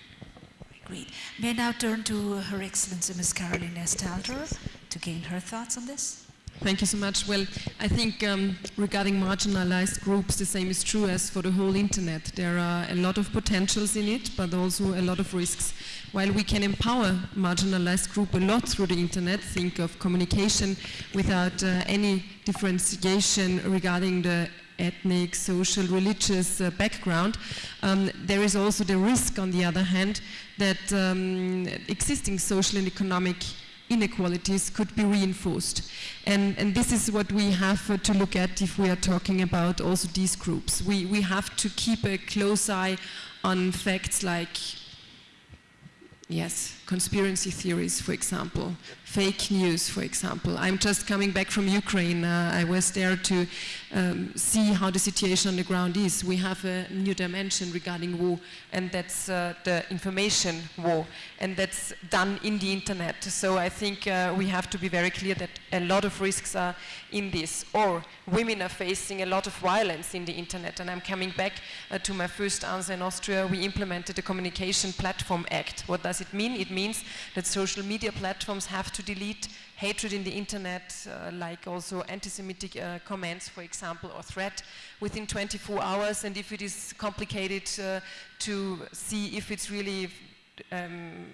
Great. May I now turn to Her Excellency Ms. Karoline Edtstadler to gain her thoughts on this? Thank you so much. Well, I think um, regarding marginalized groups, the same is true as for the whole internet. There are a lot of potentials in it, but also a lot of risks. While we can empower marginalized group a lot through the internet, think of communication without uh, any differentiation regarding the ethnic, social, religious uh, background, um, there is also the risk, on the other hand, that um, existing social and economic inequalities could be reinforced. And, and this is what we have uh, to look at if we are talking about also these groups. We, we have to keep a close eye on facts like, yes, conspiracy theories, for example, fake news, for example. I'm just coming back from Ukraine. Uh, I was there to um, see how the situation on the ground is. We have a new dimension regarding war, and that's uh, the information war, and that's done in the internet. So I think uh, we have to be very clear that a lot of risks are in this. Or women are facing a lot of violence in the internet, and I'm coming back uh, to my first answer in Austria. We implemented the Communication Platform Act. What does it mean? It means that social media platforms have to delete hatred in the internet, uh, like also anti-Semitic uh, comments, for example, or threat within 24 hours. And if it is complicated uh, to see if it's really um,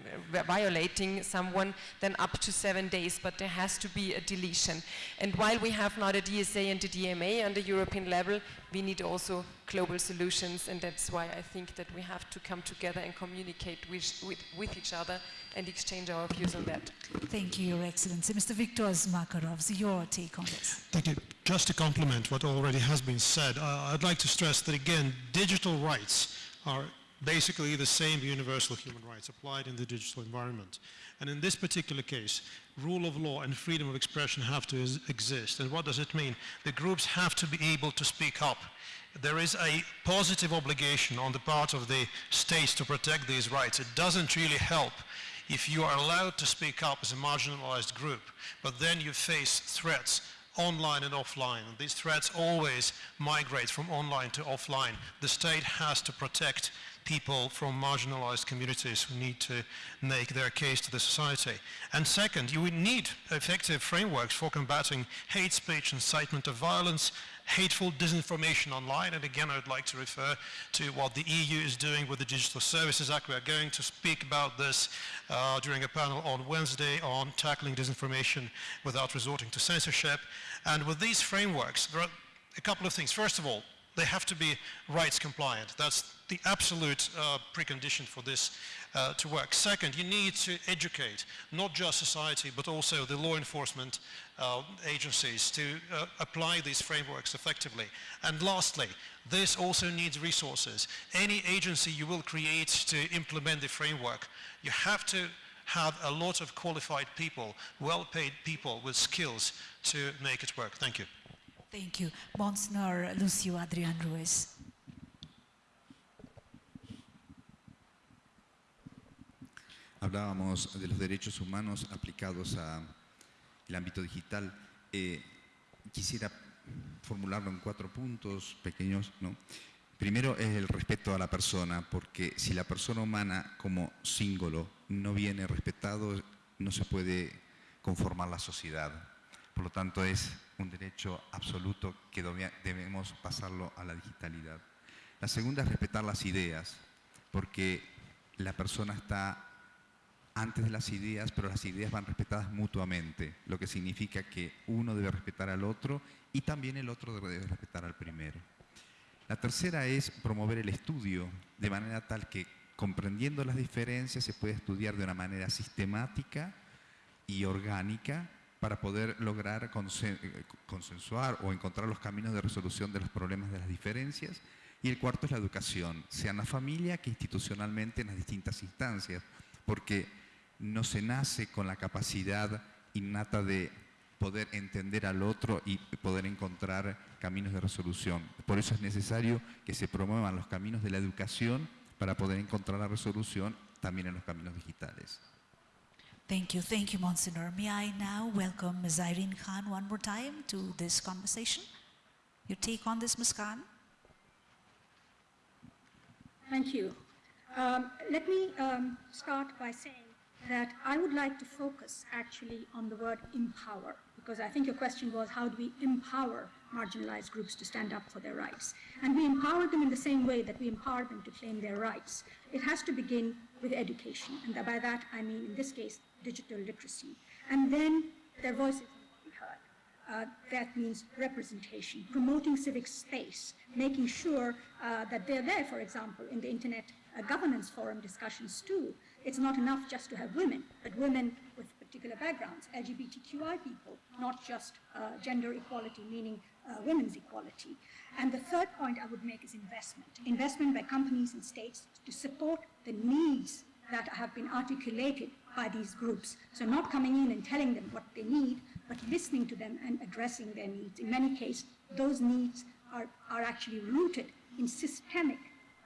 violating someone, then up to seven days, but there has to be a deletion. And while we have not a DSA and a DMA on the European level, we need also global solutions, and that's why I think that we have to come together and communicate with, with, with each other and exchange our views on that. Thank you, Your Excellency. Mr. Viktor Makarov, your take on this. Thank you. Just to complement what already has been said, uh, I'd like to stress that again, digital rights are basically the same universal human rights applied in the digital environment. And in this particular case, rule of law and freedom of expression have to exist. And what does it mean? The groups have to be able to speak up. There is a positive obligation on the part of the states to protect these rights. It doesn't really help if you are allowed to speak up as a marginalized group, but then you face threats online and offline. These threats always migrate from online to offline. The state has to protect people from marginalized communities who need to make their case to the society. And second, you would need effective frameworks for combating hate speech, incitement of violence, hateful disinformation online. And again, I would like to refer to what the EU is doing with the Digital Services Act. We are going to speak about this uh, during a panel on Wednesday on tackling disinformation without resorting to censorship. And with these frameworks, there are a couple of things. First of all, they have to be rights compliant. That's the absolute uh, precondition for this uh, to work. Second, you need to educate not just society but also the law enforcement uh, agencies to uh, apply these frameworks effectively. And lastly, this also needs resources. Any agency you will create to implement the framework, you have to have a lot of qualified people, well-paid people with skills to make it work. Thank you. Thank you. Monsignor Lucio Adrian Ruiz. Hablábamos de los derechos humanos aplicados al ámbito digital. Eh, quisiera formularlo en cuatro puntos pequeños. ¿no? Primero es el respeto a la persona, porque si la persona humana como símbolo no viene respetado, no se puede conformar la sociedad. Por lo tanto, es un derecho absoluto que debemos pasarlo a la digitalidad. La segunda es respetar las ideas, porque la persona está antes de las ideas, pero las ideas van respetadas mutuamente, lo que significa que uno debe respetar al otro y también el otro debe respetar al primero. La tercera es promover el estudio de manera tal que comprendiendo las diferencias se puede estudiar de una manera sistemática y orgánica para poder lograr consensuar o encontrar los caminos de resolución de los problemas de las diferencias. Y el cuarto es la educación, sea en la familia que institucionalmente en las distintas instancias, porque no se nace con la capacidad innata de poder entender al otro y poder encontrar caminos de resolución. Por eso es necesario que se promuevan los caminos de la educación para poder encontrar la resolución también en los caminos digitales. Thank you, thank you, Monsignor. May I now welcome Ms. Irene Khan one more time to this conversation? Your take on this, Ms. Khan? Thank you. Um, let me um, start by saying that I would like to focus actually on the word empower, because I think your question was how do we empower marginalized groups to stand up for their rights? And we empower them in the same way that we empower them to claim their rights. It has to begin with education, and by that I mean, in this case, digital literacy. And then their voices to be heard. Uh, that means representation, promoting civic space, making sure uh, that they're there, for example, in the Internet uh, Governance Forum discussions too, it's not enough just to have women, but women with particular backgrounds, LGBTQI people, not just uh, gender equality, meaning uh, women's equality. And the third point I would make is investment. Investment by companies and states to support the needs that have been articulated by these groups. So not coming in and telling them what they need, but listening to them and addressing their needs. In many cases, those needs are, are actually rooted in systemic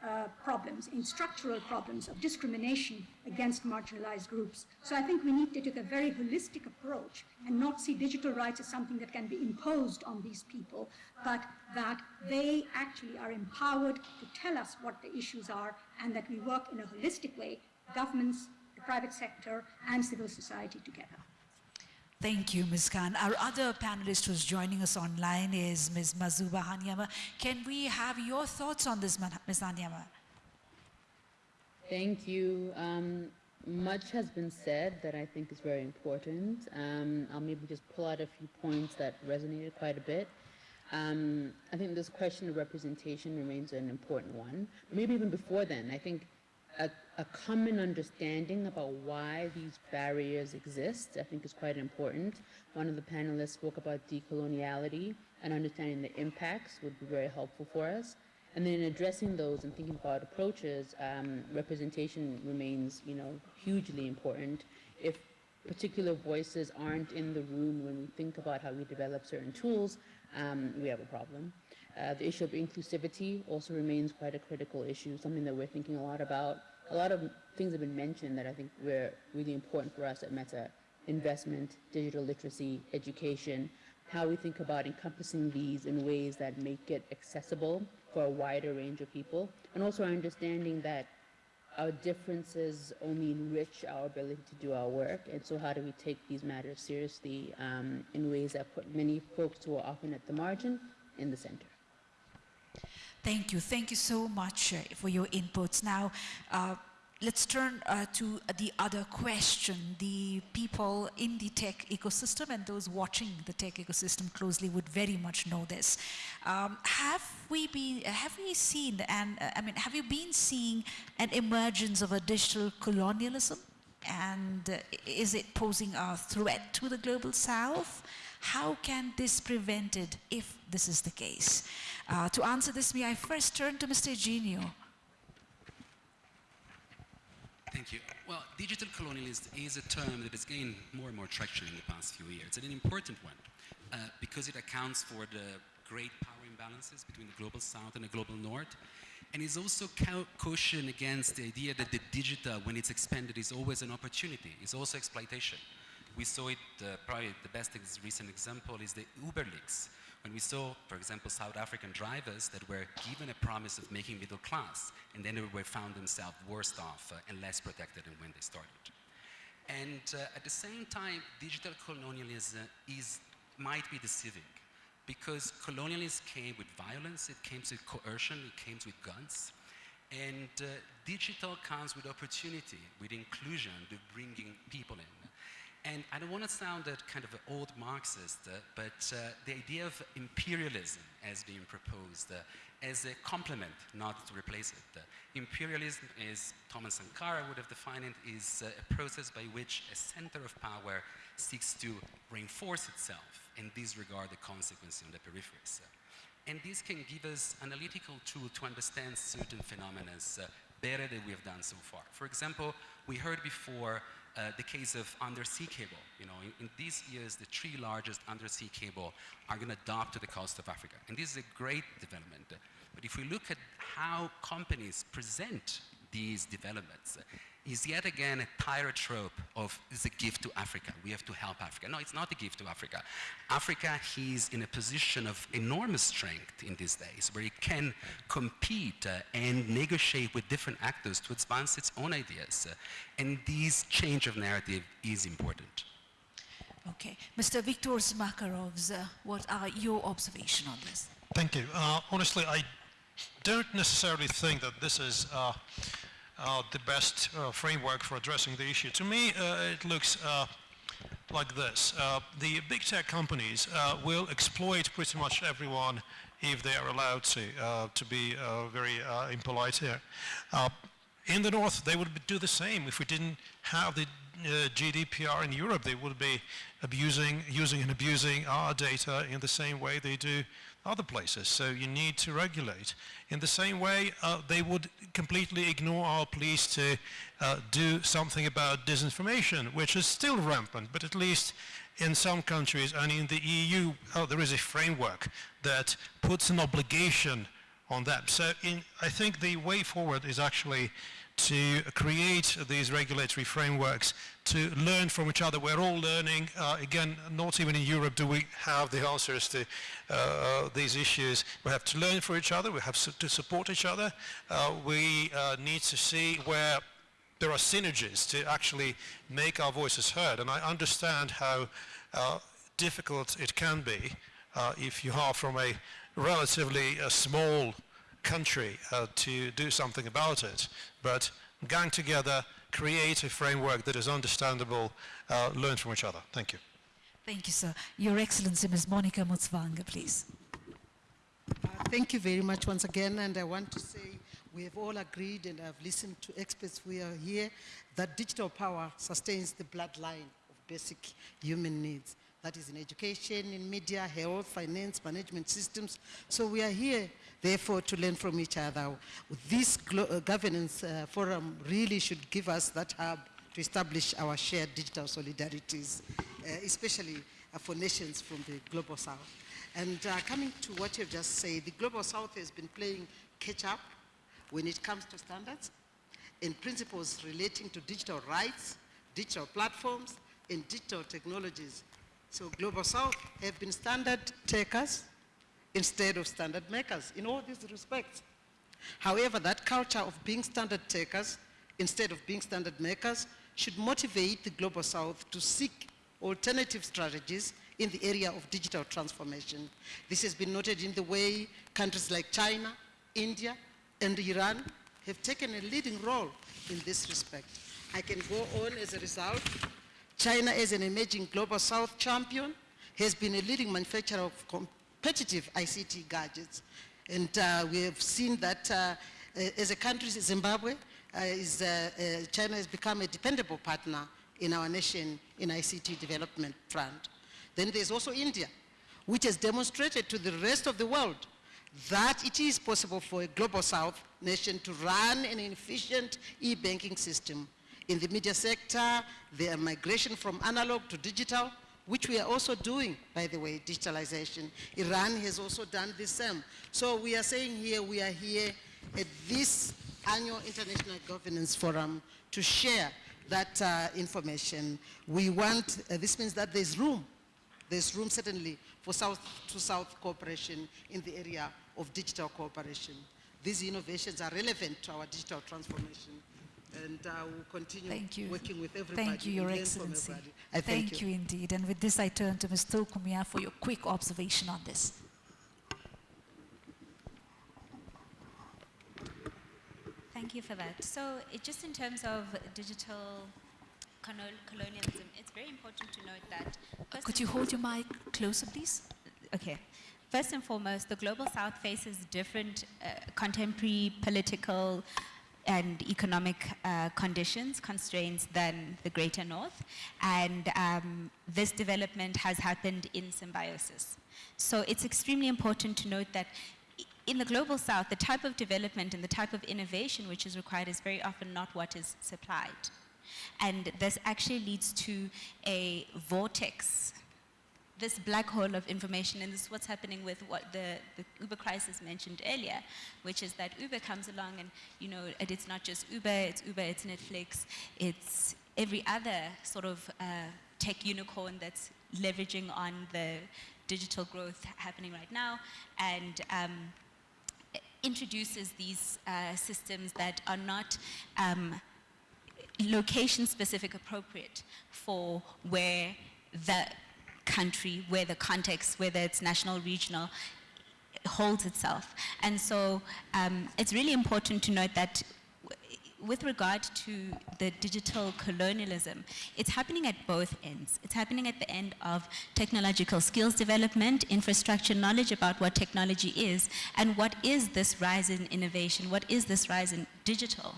uh, problems, in structural problems of discrimination against marginalized groups. So I think we need to take a very holistic approach and not see digital rights as something that can be imposed on these people, but that they actually are empowered to tell us what the issues are and that we work in a holistic way, governments, the private sector, and civil society together. Thank you, Ms. Khan. Our other panelist who's joining us online is Ms. Mazuba Haanyama. Can we have your thoughts on this, Ms. Haanyama? Thank you. Um, much has been said that I think is very important. Um, I'll maybe just pull out a few points that resonated quite a bit. Um, I think this question of representation remains an important one. Maybe even before then, I think a, a, common understanding about why these barriers exist, I think is quite important. One of the panelists spoke about decoloniality and understanding the impacts would be very helpful for us. And then in addressing those and thinking about approaches, um, representation remains, you know, hugely important. If particular voices aren't in the room when we think about how we develop certain tools, um, we have a problem. Uh, the issue of inclusivity also remains quite a critical issue, something that we're thinking a lot about. A lot of things have been mentioned that I think were really important for us at Meta. Investment, digital literacy, education, how we think about encompassing these in ways that make it accessible for a wider range of people, and also our understanding that our differences only enrich our ability to do our work, and so how do we take these matters seriously um, in ways that put many folks who are often at the margin in the center. Thank you. Thank you so much uh, for your inputs. Now, uh, let's turn uh, to the other question. The people in the tech ecosystem and those watching the tech ecosystem closely would very much know this. Um, have we been, have we seen, and I mean, have you been seeing an emergence of a digital colonialism? And uh, is it posing a threat to the global south? How can this be prevented if this is the case? Uh, to answer this, may I first turn to Mr. Genio. Thank you. Well, digital colonialism is a term that has gained more and more traction in the past few years, and an important one uh, because it accounts for the great power imbalances between the global south and the global north, and is also caution against the idea that the digital, when it's expanded, is always an opportunity. It's also exploitation. We saw it, uh, probably the best ex recent example is the Uber leaks. When we saw, for example, South African drivers that were given a promise of making middle class, and then they were found themselves worse off uh, and less protected than when they started. And uh, at the same time, digital colonialism is, might be deceiving because colonialism came with violence, it came with coercion, it came with guns. And uh, digital comes with opportunity, with inclusion, with bringing people in. And I don't want to sound a kind of an old Marxist, uh, but uh, the idea of imperialism as being proposed uh, as a complement, not to replace it. Uh, imperialism is, Thomas Sankara would have defined it, is uh, a process by which a center of power seeks to reinforce itself and disregard the consequences on the peripheries. and this can give us analytical tool to understand certain phenomena better than we have done so far. For example, we heard before uh, the case of undersea cable. You know, in, in, these years, the three largest undersea cable are going to dock to the coast of Africa. And this is a great development. But if we look at how companies present these developments, is yet again a tired trope of it's a gift to Africa. We have to help Africa. No, it's not a gift to Africa. Africa is in a position of enormous strength in these days where it can compete uh, and negotiate with different actors to advance its own ideas. Uh, and this change of narrative is important. Okay. Mr. Viktor Makarovs, uh, what are your observations on this? Thank you. Uh, honestly, I don't necessarily think that this is uh, the best uh, framework for addressing the issue. To me, uh, it looks uh, like this. Uh, the big tech companies uh, will exploit pretty much everyone if they are allowed to, to be very impolite here. in the north, they would do the same if we didn't have the GDPR in Europe. They would be abusing, using and abusing our data in the same way they do other places. So you need to regulate. In the same way, uh, they would completely ignore our pleas to uh, do something about disinformation, which is still rampant, but at least in some countries and in the EU, uh, there is a framework that puts an obligation on them. So in, I think the way forward is actually to create these regulatory frameworks to learn from each other. We're all learning. Uh, again, not even in Europe do we have the answers to uh, these issues. We have to learn from each other. We have to support each other. Uh, we uh, need to see where there are synergies to actually make our voices heard. And I understand how uh, difficult it can be uh, if you are from a relatively small country uh, to do something about it. But gang together, create a framework that is understandable, uh, learn from each other. Thank you. Thank you, sir. Your Excellency, Ms. Monica Mutsvangwa, please. Uh, thank you very much once again, and I want to say we have all agreed, and I've listened to experts who are here, that digital power sustains the bloodline of basic human needs that is in education, in media, health, finance, management systems. So we are here, therefore, to learn from each other. This uh, governance uh, forum really should give us that hub to establish our shared digital solidarities, uh, especially uh, for nations from the Global South. And uh, coming to what you've just said, the Global South has been playing catch up when it comes to standards and principles relating to digital rights, digital platforms, and digital technologies so Global South have been standard takers instead of standard makers in all these respects. However, that culture of being standard takers instead of being standard makers should motivate the Global South to seek alternative strategies in the area of digital transformation. This has been noted in the way countries like China, India, and Iran have taken a leading role in this respect. I can go on as a result China as an emerging global south champion has been a leading manufacturer of competitive ICT gadgets. And uh, we have seen that uh, as a country, Zimbabwe, uh, is, uh, uh, China has become a dependable partner in our nation in ICT development front. Then there's also India, which has demonstrated to the rest of the world that it is possible for a global south nation to run an efficient e-banking system in the media sector, the migration from analog to digital, which we are also doing, by the way, digitalization. Iran has also done the same. So we are saying here, we are here at this annual International Governance Forum to share that uh, information. We want, uh, this means that there's room, there's room certainly for South to South cooperation in the area of digital cooperation. These innovations are relevant to our digital transformation and uh, we'll continue Thank you. working with everybody. Thank you, Your and learn from Excellency. everybody. I thank, you. indeed. And with this, I turn to Ms. Tulkumia for your quick observation on this. Thank you for that. So, it, just in terms of digital colonialism, it's very important to note that. Could you hold your mic closer, please? Okay. First and foremost, the global south faces different uh, contemporary political and economic uh, conditions, constraints than the greater north. And um, this development has happened in symbiosis. So it's extremely important to note that in the global south, the type of development and the type of innovation which is required is very often not what is supplied. And this actually leads to a vortex this black hole of information, and this is what's happening with what the, the Uber crisis mentioned earlier, which is that Uber comes along and, you know, and it's not just Uber, it's Uber, it's Netflix, it's every other sort of uh, tech unicorn that's leveraging on the digital growth happening right now, and um, introduces these uh, systems that are not um, location specific appropriate for where the country, where the context, whether it's national, regional, holds itself. And so um, it's really important to note that with regard to the digital colonialism, it's happening at both ends. It's happening at the end of technological skills development, infrastructure knowledge about what technology is, and what is this rise in innovation, what is this rise in digital,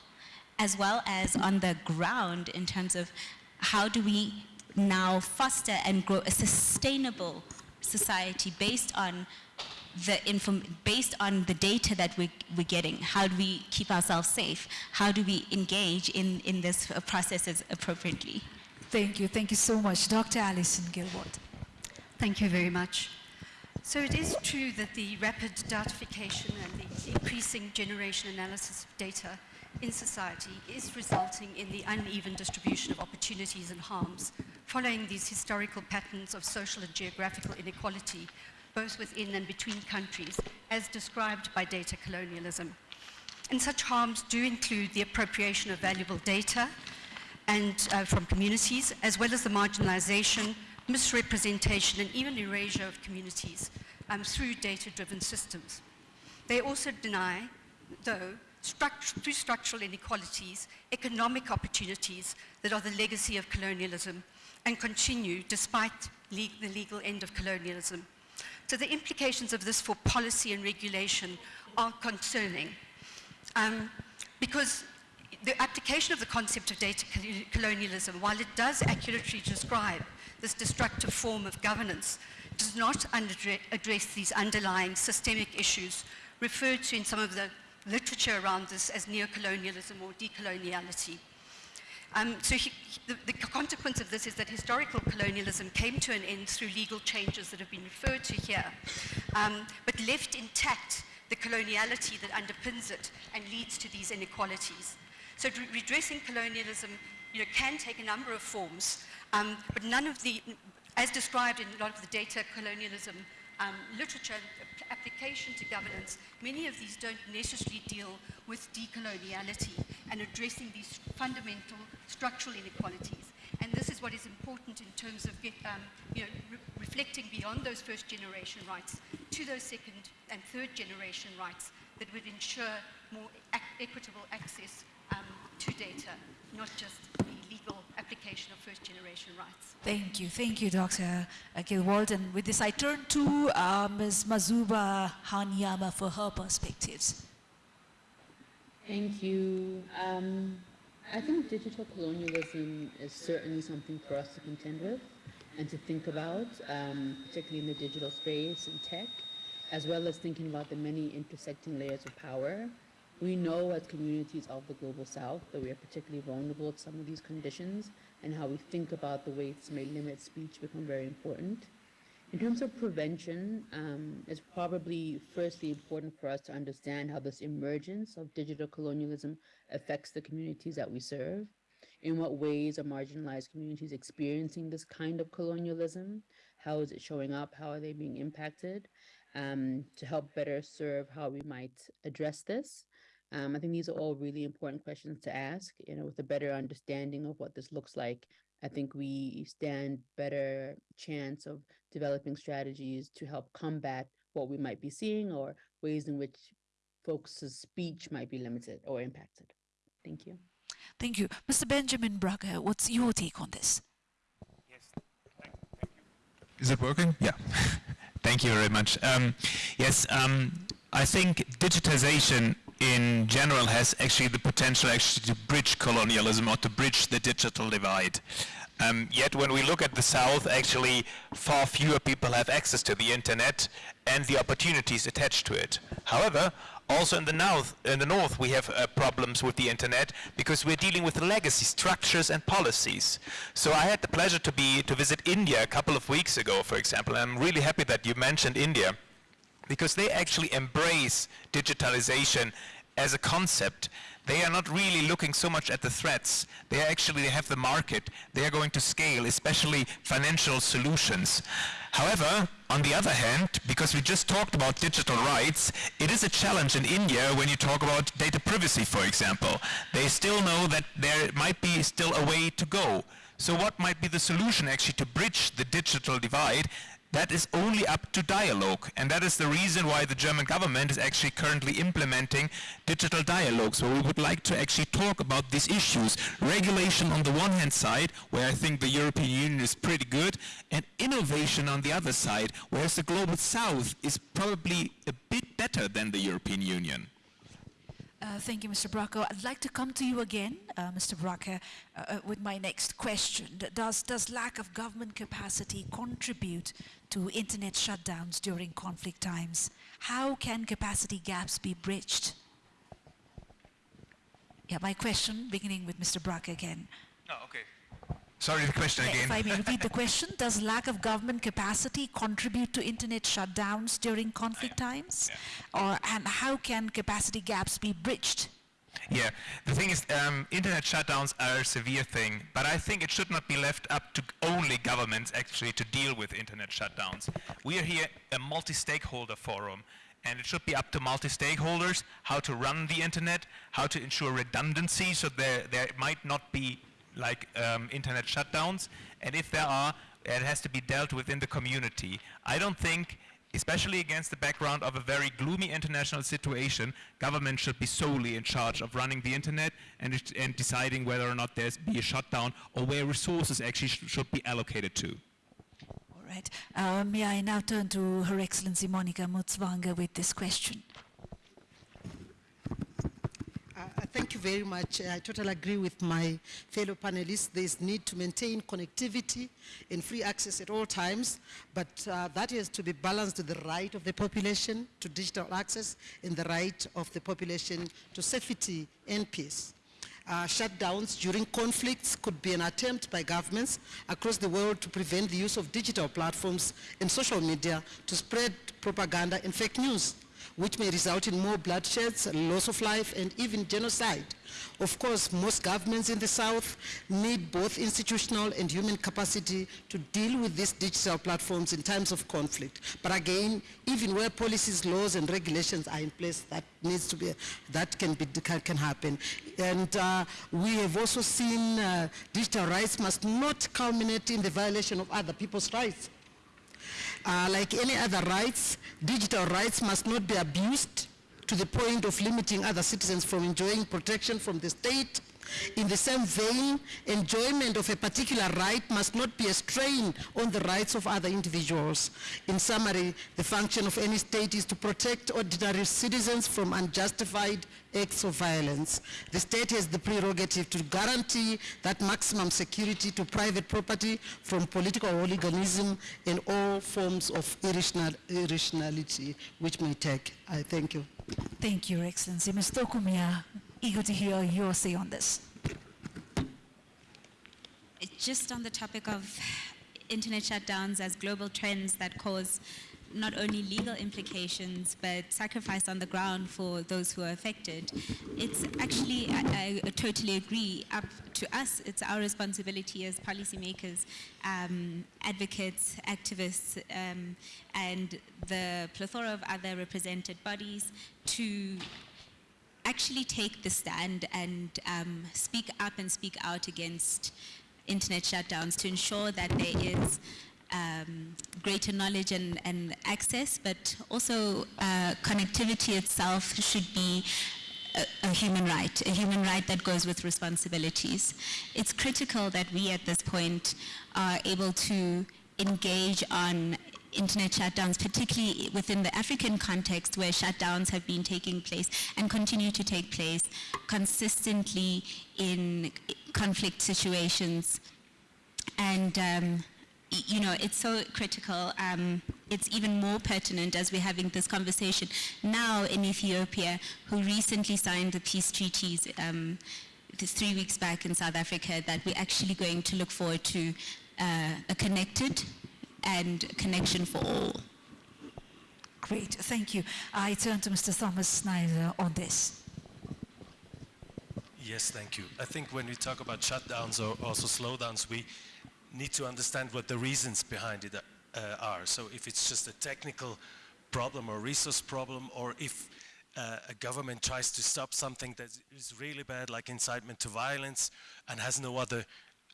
as well as on the ground in terms of how do we now foster and grow a sustainable society based on the inform- based on the data that we, we're getting. How do we keep ourselves safe? How do we engage in, in this uh, processes appropriately? Thank you. Thank you so much. Dr. Alison Gillwald. Thank you very much. So it is true that the rapid datification and the increasing generation analysis of data in society is resulting in the uneven distribution of opportunities and harms, following these historical patterns of social and geographical inequality, both within and between countries, as described by data colonialism. And such harms do include the appropriation of valuable data and uh, from communities, as well as the marginalization, misrepresentation, and even erasure of communities um, through data-driven systems. They also deny, though, struct- through structural inequalities, economic opportunities that are the legacy of colonialism and continue despite le- the legal end of colonialism. So the implications of this for policy and regulation are concerning. Um, because the application of the concept of data colonialism, while it does accurately describe this destructive form of governance, does not address these underlying systemic issues referred to in some of the literature around this as neocolonialism or decoloniality. Um, so he, the, the consequence of this is that historical colonialism came to an end through legal changes that have been referred to here, um, but left intact the coloniality that underpins it and leads to these inequalities. So redressing colonialism you know, can take a number of forms, um, but none of the, as described in a lot of the data colonialism um, literature application to governance, many of these don't necessarily deal with decoloniality and addressing these fundamental structural inequalities. And this is what is important in terms of get, um, you know, re- reflecting beyond those first generation rights to those second and third generation rights that would ensure more equitable access um, to data, not just application of first generation rights. Thank you. Thank you, Dr. Gillwald. And with this, I turn to uh, Ms. Mazuba Haanyama for her perspectives. Thank you. Um, I think digital colonialism is certainly something for us to contend with and to think about, um, particularly in the digital space and tech, as well as thinking about the many intersecting layers of power. We know as communities of the global south that we are particularly vulnerable to some of these conditions and how we think about the ways may limit speech become very important. In terms of prevention, um, it's probably firstly important for us to understand how this emergence of digital colonialism affects the communities that we serve. In what ways are marginalized communities experiencing this kind of colonialism? How is it showing up? How are they being impacted? Um, to help better serve how we might address this. Um, I think these are all really important questions to ask, you know, with a better understanding of what this looks like. I think we stand better chance of developing strategies to help combat what we might be seeing or ways in which folks' speech might be limited or impacted. Thank you. Thank you. Mr. Benjamin Brake, what's your take on this? Yes. Thank you. Is it working? Yeah. Thank you very much. Um, yes, um, I think digitization in general has actually the potential actually to bridge colonialism or to bridge the digital divide. Um, yet when we look at the South, actually far fewer people have access to the internet and the opportunities attached to it. However, also in the north, in the north we have uh, problems with the internet because we're dealing with legacy structures and policies. So I had the pleasure to be to visit India a couple of weeks ago, for example. I'm really happy that you mentioned India because they actually embrace digitalization as a concept. They are not really looking so much at the threats. They actually have the market. They are going to scale, especially financial solutions. However, on the other hand, because we just talked about digital rights, it is a challenge in India when you talk about data privacy, for example. They still know that there might be still a way to go. So what might be the solution actually to bridge the digital divide? That is only up to dialogue. And that is the reason why the German government is actually currently implementing digital dialogues, where we would like to actually talk about these issues. Regulation on the one hand side, where I think the European Union is pretty good, and innovation on the other side, whereas the global south is probably a bit better than the European Union. Uh, thank you, Mr. Brake. I'd like to come to you again, uh, Mr. Brake, uh, uh, with my next question. Does, does lack of government capacity contribute to internet shutdowns during conflict times? How can capacity gaps be bridged? Yeah, my question, beginning with Mr. Brake again. Oh, okay. Sorry, the question Yeah, again. If I may repeat the question, does lack of government capacity contribute to internet shutdowns during conflict times? Or, and how can capacity gaps be bridged? Yeah, the thing is, um, internet shutdowns are a severe thing, but I think it should not be left up to only governments actually to deal with internet shutdowns. We are here a multi-stakeholder forum, and it should be up to multi-stakeholders how to run the internet, how to ensure redundancy, so there, there might not be like um, internet shutdowns, and if there are, it has to be dealt with in the community. I don't think especially against the background of a very gloomy international situation, government should be solely in charge of running the internet and, and deciding whether or not there's be a shutdown or where resources actually sh should be allocated to. All right. Uh, may I now turn to Her Excellency Monica Mutsvangwa with this question? Uh, thank you very much. I totally agree with my fellow panelists. There's need to maintain connectivity and free access at all times, but uh, that is to be balanced with the right of the population to digital access and the right of the population to safety and peace. Uh, shutdowns during conflicts could be an attempt by governments across the world to prevent the use of digital platforms and social media to spread propaganda and fake news which may result in more bloodsheds, loss of life, and even genocide. Of course, most governments in the South need both institutional and human capacity to deal with these digital platforms in times of conflict. But again, even where policies, laws, and regulations are in place, that needs to be, that can, be, can happen. And uh, we have also seen uh, digital rights must not culminate in the violation of other people's rights. Uh, like any other rights, digital rights must not be abused to the point of limiting other citizens from enjoying protection from the state. In the same vein, enjoyment of a particular right must not be a strain on the rights of other individuals. In summary, the function of any state is to protect ordinary citizens from unjustified acts of violence. The state has the prerogative to guarantee that maximum security to private property from political hooliganism and all forms of irrational, irrationality which may take. I thank you. Thank you, Your Excellency. Mr. Tokumia, eager to hear your say on this. Just on the topic of internet shutdowns as global trends that cause not only legal implications but sacrifice on the ground for those who are affected. It's actually, I, I totally agree, up to us, it's our responsibility as policymakers, um, advocates, activists, um, and the plethora of other represented bodies to actually take the stand and um, speak up and speak out against internet shutdowns to ensure that there is um, greater knowledge and, and, access, but also uh, connectivity itself should be a, a, human right, a human right that goes with responsibilities. It's critical that we at this point are able to engage on internet shutdowns, particularly within the African context where shutdowns have been taking place and continue to take place consistently in conflict situations. And um, you know, it's so critical. Um, it's even more pertinent as we're having this conversation now in Ethiopia, who recently signed the peace treaties um, three weeks back in South Africa, that we're actually going to look forward to uh, a connected and connection for all. Great, thank you. I turn to Mr. Thomas Schneider on this. Yes, thank you. I think when we talk about shutdowns or also slowdowns, we need to understand what the reasons behind it uh, are. So if it's just a technical problem or resource problem, or if uh, a government tries to stop something that is really bad, like incitement to violence, and has no other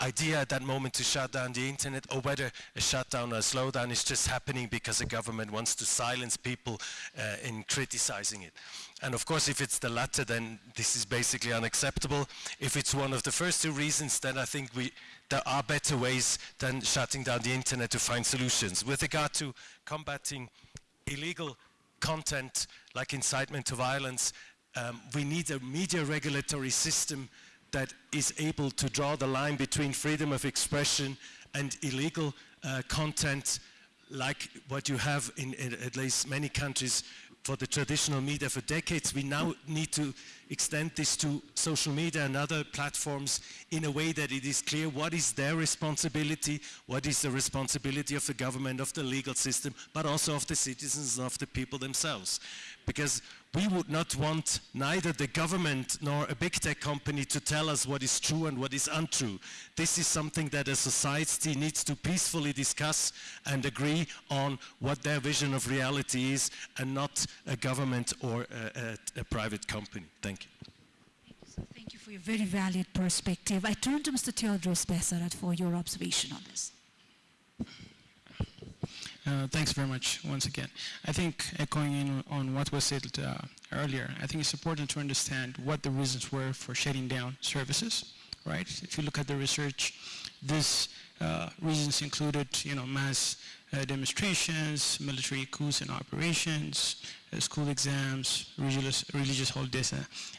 idea at that moment to shut down the internet or whether a shutdown or a slowdown is just happening because the government wants to silence people uh, in criticizing it. And of course, if it's the latter, then this is basically unacceptable. If it's one of the first two reasons, then I think we, there are better ways than shutting down the internet to find solutions. With regard to combating illegal content like incitement to violence, um, we need a media regulatory system that is able to draw the line between freedom of expression and illegal uh, content like what you have in, in, at least many countries for the traditional media for decades. We now need to extend this to social media and other platforms in a way that it is clear what is their responsibility, what is the responsibility of the government, of the legal system, but also of the citizens and of the people themselves. Because we would not want neither the government nor a big tech company to tell us what is true and what is untrue. This is something that a society needs to peacefully discuss and agree on what their vision of reality is and not a government or a, a, a private company. Thank you. Thank you for your very valid perspective. I turn to Mr. Theodros Besarat for your observation on this. Uh, thanks very much once again. I think echoing in on what was said uh, earlier, I think it's important to understand what the reasons were for shutting down services, right? If you look at the research, these uh, reasons included, you know, mass uh, demonstrations, military coups and operations, uh, school exams, religious, religious holidays,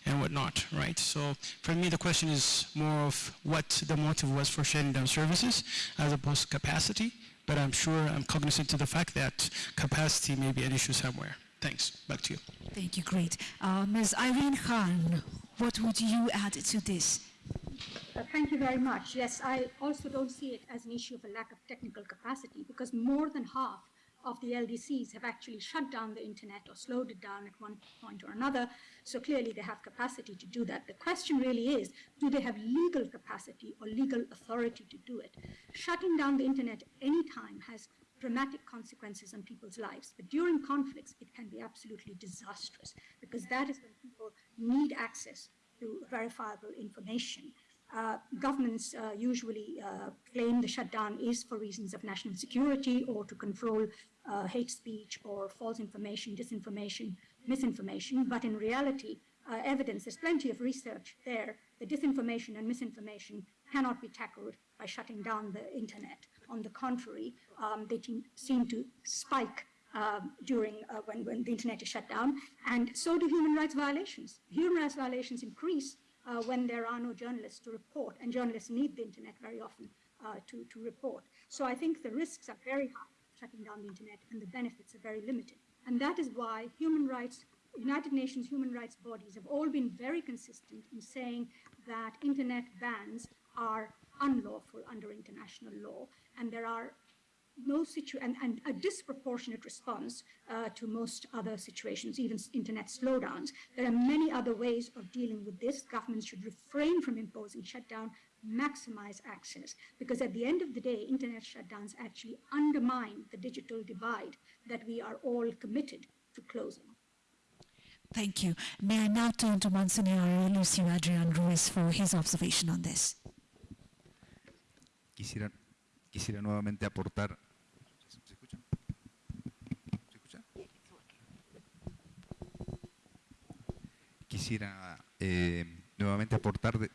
and whatnot, right? So for me, the question is more of what the motive was for shutting down services as opposed to capacity but I'm sure I'm cognizant to the fact that capacity may be an issue somewhere. Thanks. Back to you. Thank you. Great. Uh, Ms. Irene Khan, what would you add to this? Uh, thank you very much. Yes, I also don't see it as an issue of a lack of technical capacity because more than half of the LDCs have actually shut down the internet or slowed it down at one point or another. So clearly they have capacity to do that. The question really is, do they have legal capacity or legal authority to do it? Shutting down the internet any time has dramatic consequences on people's lives. But during conflicts, it can be absolutely disastrous because that is when people need access to verifiable information. Uh, governments uh, usually uh, claim the shutdown is for reasons of national security or to control uh, hate speech or false information, disinformation, misinformation, but in reality, uh, evidence, there's plenty of research there, the disinformation and misinformation cannot be tackled by shutting down the internet. On the contrary, um, they seem to spike um, during uh, when, when the internet is shut down, and so do human rights violations. Human rights violations increase uh, when there are no journalists to report, and journalists need the internet very often uh, to, to report. So I think the risks are very high shutting down the internet, and the benefits are very limited. And that is why human rights, United Nations human rights bodies have all been very consistent in saying that internet bans are unlawful under international law, and there are no situ- and, and a disproportionate response uh, to most other situations, even internet slowdowns. There are many other ways of dealing with this. Governments should refrain from imposing shutdown, maximize access, because at the end of the day, internet shutdowns actually undermine the digital divide that we are all committed to closing. Thank you. May I now turn to Monsignor Lucio Adrian Ruiz for his observation on this? Quisiera, quisiera nuevamente aportar. ¿Se escucha? ¿Se escucha? Quisiera eh, nuevamente aportar. de-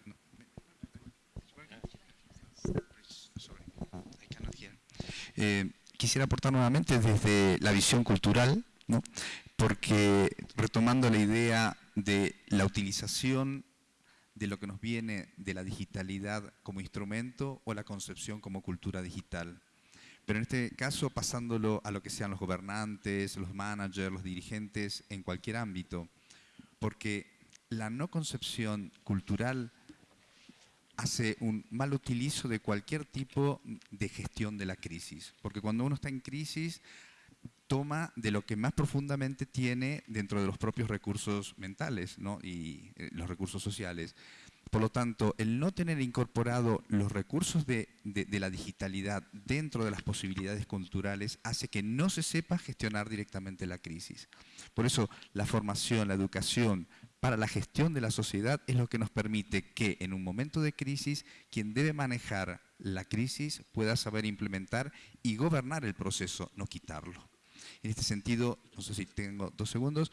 Eh, quisiera aportar nuevamente desde la visión cultural, ¿no? porque retomando la idea de la utilización de lo que nos viene de la digitalidad como instrumento o la concepción como cultura digital. Pero en este caso pasándolo a lo que sean los gobernantes, los managers, los dirigentes en cualquier ámbito, porque la no concepción cultural hace un mal utilizo de cualquier tipo de gestión de la crisis, porque cuando uno está en crisis toma de lo que más profundamente tiene dentro de los propios recursos mentales ¿no? y eh, los recursos sociales. Por lo tanto, el no tener incorporado los recursos de, de- de la digitalidad dentro de las posibilidades culturales hace que no se sepa gestionar directamente la crisis. Por eso, la formación, la educación para la gestión de la sociedad es lo que nos permite que en un momento de crisis, quien debe manejar la crisis pueda saber implementar y gobernar el proceso, no quitarlo. En este sentido, no sé si tengo dos segundos,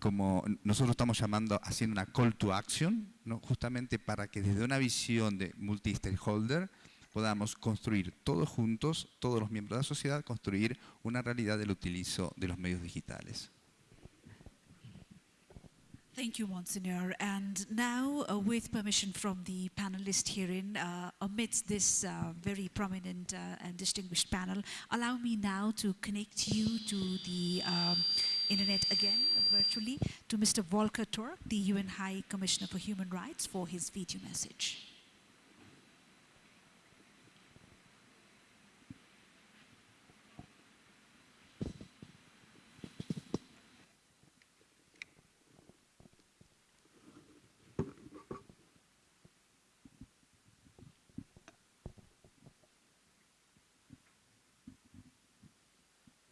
como nosotros estamos llamando, haciendo una call to action, ¿no? justamente para que desde una visión de multi-stakeholder podamos construir todos juntos, todos los miembros de la sociedad, construir una realidad del utilizo de los medios digitales. Thank you, Monsignor. And now, uh, with permission from the panelist herein, uh, amidst this uh, very prominent uh, and distinguished panel, allow me now to connect you to the um, internet again, virtually, to Mr. Volker Turk, the UN High Commissioner for Human Rights, for his video message.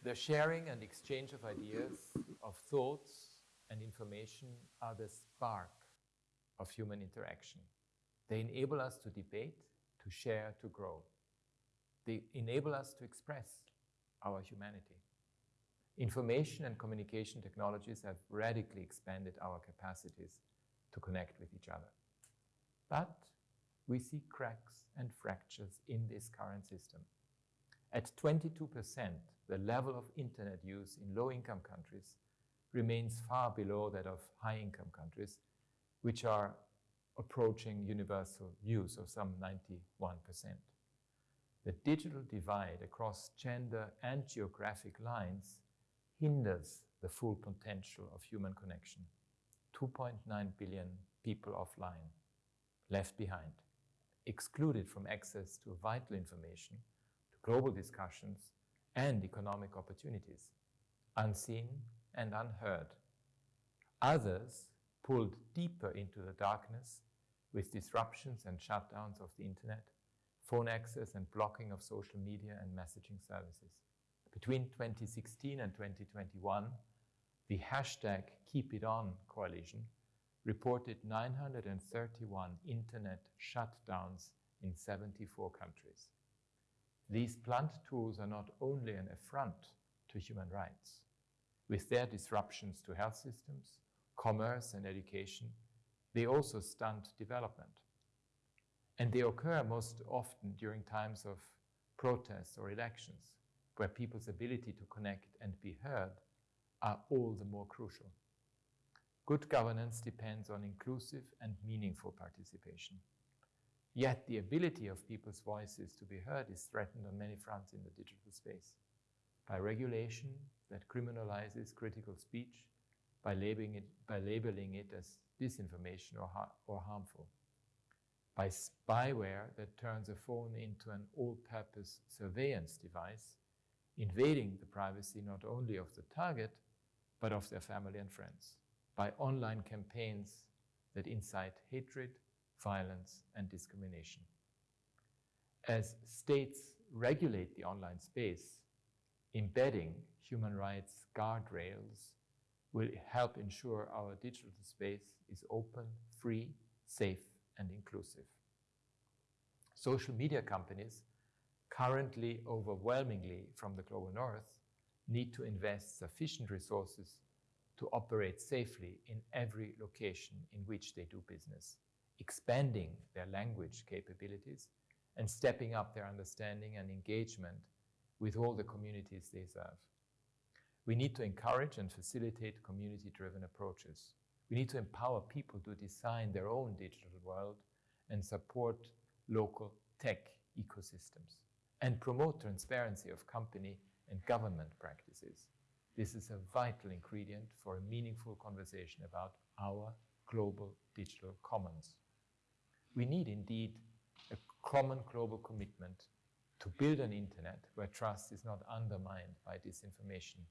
The sharing and exchange of ideas, of thoughts and information are the spark of human interaction. They enable us to debate, to share, to grow. They enable us to express our humanity. Information and communication technologies have radically expanded our capacities to connect with each other. But we see cracks and fractures in this current system. At 22%, the level of internet use in low income countries remains far below that of high income countries, which are approaching universal use of some 91%. The digital divide across gender and geographic lines hinders the full potential of human connection. 2.9 billion people offline, left behind, excluded from access to vital information, global discussions and economic opportunities, unseen and unheard. Others pulled deeper into the darkness with disruptions and shutdowns of the internet, phone access and blocking of social media and messaging services. Between 2016 and 2021, the hashtag KeepItOn coalition reported 931 internet shutdowns in 74 countries. These blunt tools are not only an affront to human rights, with their disruptions to health systems, commerce, and education, they also stunt development. And they occur most often during times of protests or elections, where people's ability to connect and be heard are all the more crucial. Good governance depends on inclusive and meaningful participation. Yet the ability of people's voices to be heard is threatened on many fronts in the digital space. By regulation that criminalizes critical speech, by labeling it, by labeling it as disinformation or, har- or harmful, by spyware that turns a phone into an all purpose surveillance device invading the privacy not only of the target, but of their family and friends by online campaigns that incite hatred, violence, and discrimination. As states regulate the online space, embedding human rights guardrails will help ensure our digital space is open, free, safe, and inclusive. Social media companies, currently overwhelmingly from the global north, need to invest sufficient resources to operate safely in every location in which they do business, expanding their language capabilities and stepping up their understanding and engagement with all the communities they serve. We need to encourage and facilitate community-driven approaches. We need to empower people to design their own digital world and support local tech ecosystems and promote transparency of company and government practices. This is a vital ingredient for a meaningful conversation about our global digital commons. We need indeed a common global commitment to build an internet where trust is not undermined by disinformation,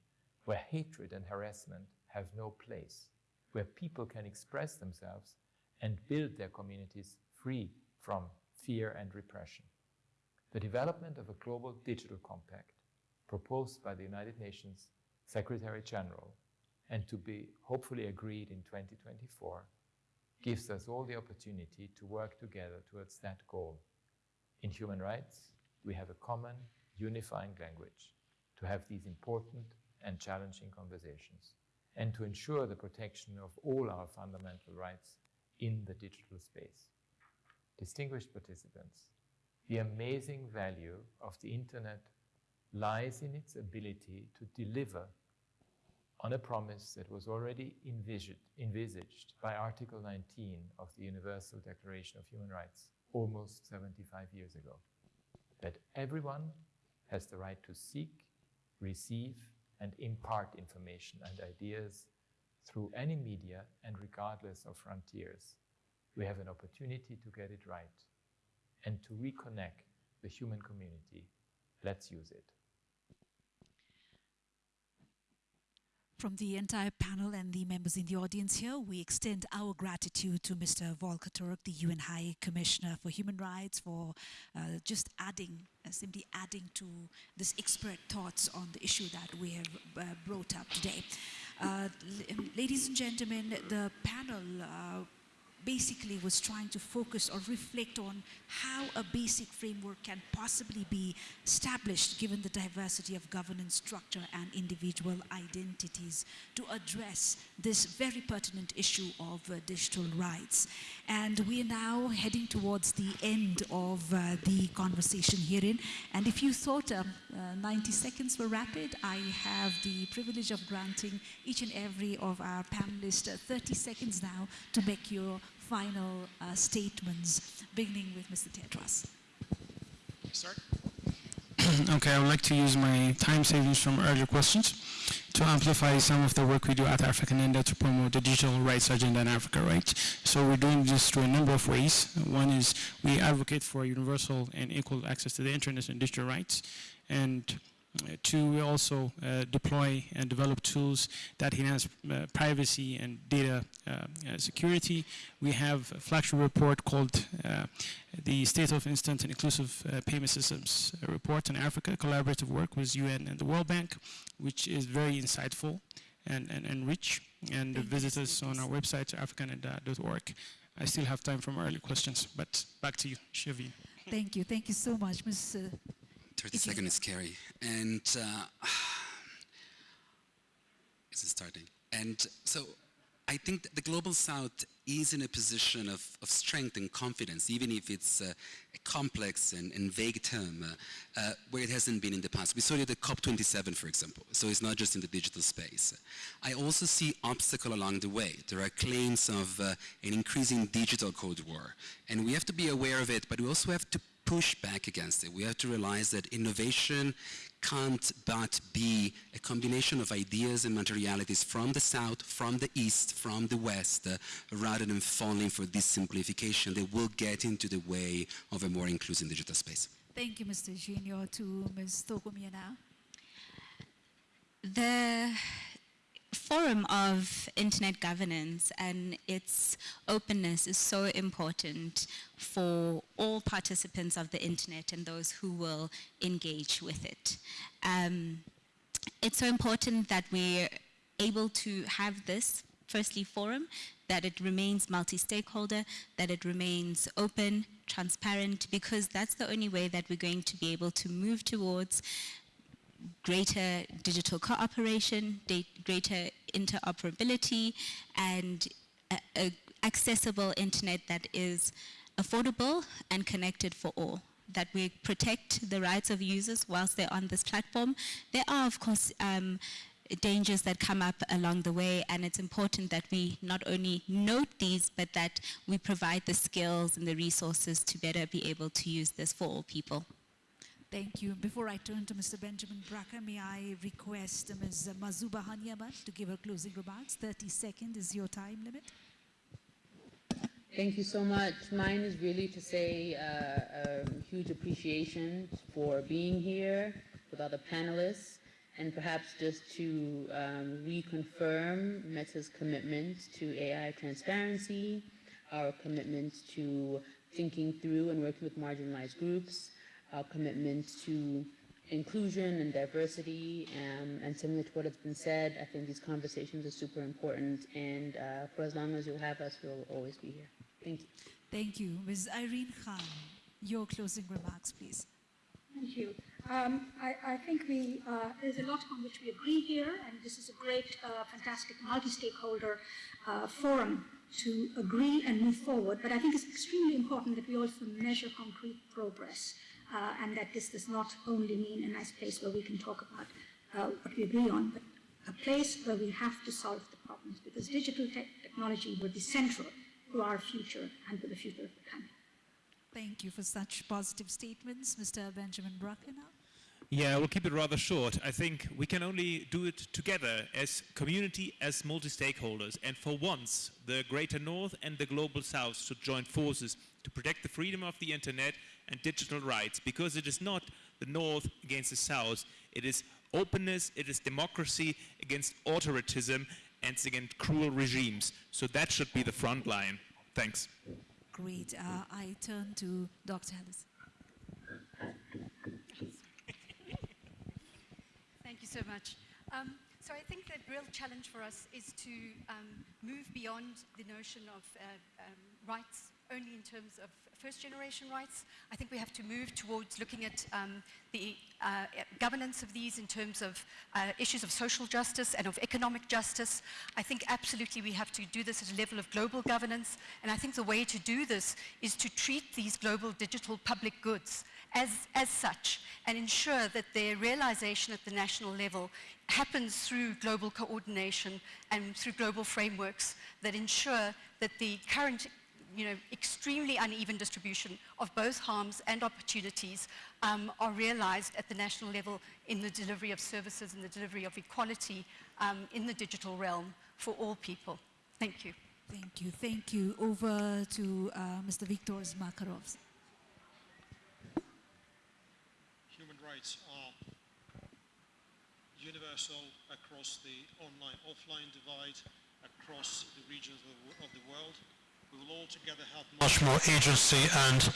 where hatred and harassment have no place, where people can express themselves and build their communities free from fear and repression. The development of a global digital compact proposed by the United Nations Secretary General and to be hopefully agreed in 2024 gives us all the opportunity to work together towards that goal. In human rights, we have a common unifying language to have these important and challenging conversations and to ensure the protection of all our fundamental rights in the digital space. Distinguished participants, the amazing value of the internet lies in its ability to deliver on a promise that was already envisaged, envisaged by Article 19 of the Universal Declaration of Human Rights almost 75 years ago, that everyone has the right to seek, receive, and impart information and ideas through any media and regardless of frontiers. We have an opportunity to get it right and to reconnect the human community. Let's use it. From the entire panel and the members in the audience here, we extend our gratitude to Mr. Volker Turk, the UN High Commissioner for Human Rights, for uh, just adding, uh, simply adding to this expert thoughts on the issue that we have uh, brought up today. Uh, ladies and gentlemen, the panel uh, basically was trying to focus or reflect on how a basic framework can possibly be established given the diversity of governance structure and individual identities to address this very pertinent issue of uh, digital rights. And we are now heading towards the end of uh, the conversation herein. And if you thought um, uh, 90 seconds were rapid, I have the privilege of granting each and every of our panelists uh, 30 seconds now to make your final uh, statements, beginning with Mr. Tedros. Start. okay, I would like to use my time savings from earlier questions to amplify some of the work we do at AfricaNenda to promote the digital rights agenda in Africa, right? So we're doing this through a number of ways. One is we advocate for universal and equal access to the internet and digital rights. And to also uh, deploy and develop tools that enhance uh, privacy and data uh, security. We have a flagship report called the State of Instant and Inclusive Payment Systems Report in Africa, collaborative work with UN and the World Bank, which is very insightful and, and, and rich. And visit us on our website, africanenda.org. I still have time for more early questions, but back to you, Shavin. Thank you. Thank you so much, Ms. 30 seconds is scary. And uh, starting? And so I think the Global South is in a position of, of strength and confidence, even if it's uh, a complex and, and vague term, uh, uh, where it hasn't been in the past. We saw it at the COP27, for example, so it's not just in the digital space. I also see obstacle along the way. There are claims of uh, an increasing digital code war, and we have to be aware of it, but we also have to push back against it. We have to realize that innovation can't but be a combination of ideas and materialities from the south, from the east, from the west, uh, rather than falling for this simplification that will get into the way of a more inclusive digital space. Thank you, Mr. Junior. To Ms. Tokumia now. the forum of internet governance and its openness is so important for all participants of the internet and those who will engage with it. Um, it's so important that we're able to have this, firstly, forum, that it remains multi-stakeholder, that it remains open, transparent, because that's the only way that we're going to be able to move towards greater digital cooperation, greater interoperability, and a, a accessible internet that is affordable and connected for all that we protect the rights of users whilst they're on this platform. There are, of course, um, dangers that come up along the way and it's important that we not only note these but that we provide the skills and the resources to better be able to use this for all people. Thank you. Before I turn to Mr. Benjamin Brake, may I request Ms. Mazuba Haanyama to give her closing remarks. 30 seconds is your time limit. Thank you so much. Mine is really to say uh, a huge appreciation for being here with other panelists and perhaps just to um, reconfirm Meta's commitment to AI transparency, our commitment to thinking through and working with marginalized groups, our commitment to inclusion and diversity, um, and similar to what has been said, I think these conversations are super important, and uh, for as long as you'll have us, we'll always be here. Thank you. Thank you. Ms. Irene Khan, your closing remarks, please. Thank you. Um, I, I, think we, uh, there's a lot on which we agree here, and this is a great, uh, fantastic multi-stakeholder uh, forum to agree and move forward. But I think it's extremely important that we also measure concrete progress uh, and that this does not only mean a nice place where we can talk about uh, what we agree on, but a place where we have to solve the problems because digital te technology will be central to our future and to the future of the country. Thank you for such positive statements. Mr. Benjamin Brake now. Yeah, we'll keep it rather short. I think we can only do it together as community, as multi-stakeholders. And for once, the Greater North and the Global South should join forces to protect the freedom of the Internet and digital rights, because it is not the North against the South. It is openness, it is democracy against authoritism and against cruel regimes. So that should be the front line. Thanks. Great. Uh, I turn to Dr. Ellis. Thank you so much. Um, so I think the real challenge for us is to um, move beyond the notion of uh, um, rights only in terms of first generation rights. I think we have to move towards looking at um, the uh, governance of these in terms of uh, issues of social justice and of economic justice. I think absolutely we have to do this at a level of global governance. And I think the way to do this is to treat these global digital public goods as, as such and ensure that their realization at the national level happens through global coordination and through global frameworks that ensure that the current you know, extremely uneven distribution of both harms and opportunities um, are realized at the national level in the delivery of services and the delivery of equality um, in the digital realm for all people. Thank you. Thank you. Thank you. Over to uh, Mr. Viktor Makarov. Human rights are universal across the online-offline divide, across the regions of the, of the world we will all together have much more agency and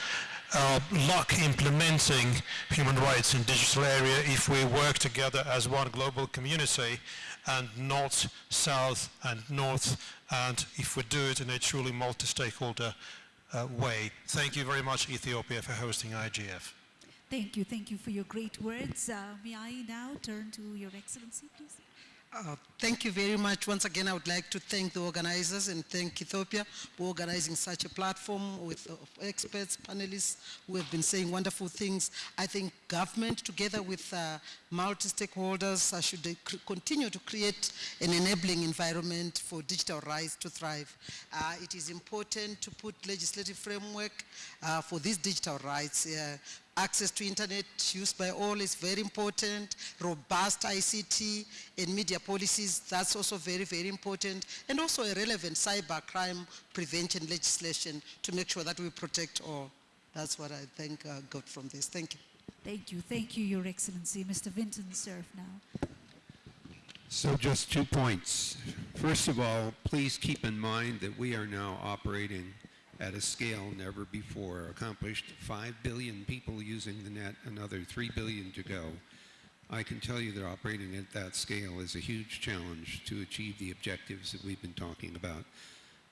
uh, luck implementing human rights in digital area if we work together as one global community and not south and north and if we do it in a truly multi-stakeholder uh, way. Thank you very much Ethiopia for hosting IGF. Thank you. Thank you for your great words. Uh, may I now turn to Your Excellency, please? Uh, thank you very much. Once again, I would like to thank the organizers and thank Ethiopia for organizing such a platform with uh, experts, panelists who have been saying wonderful things. I think government, together with uh, multi-stakeholders, uh, should continue to create an enabling environment for digital rights to thrive. Uh, it is important to put legislative framework uh, for these digital rights. Access to internet used by all is very important. Robust ICT and media policies, that's also very, very important. And also a relevant cyber crime prevention legislation to make sure that we protect all. That's what I think uh, got from this. Thank you. Thank you. Thank you, Your Excellency. Mr. Vinton Cerf now. So just two points. First of all, please keep in mind that we are now operating at a scale never before accomplished. 5 billion people using the net, another 3 billion to go. I can tell you that operating at that scale is a huge challenge to achieve the objectives that we've been talking about.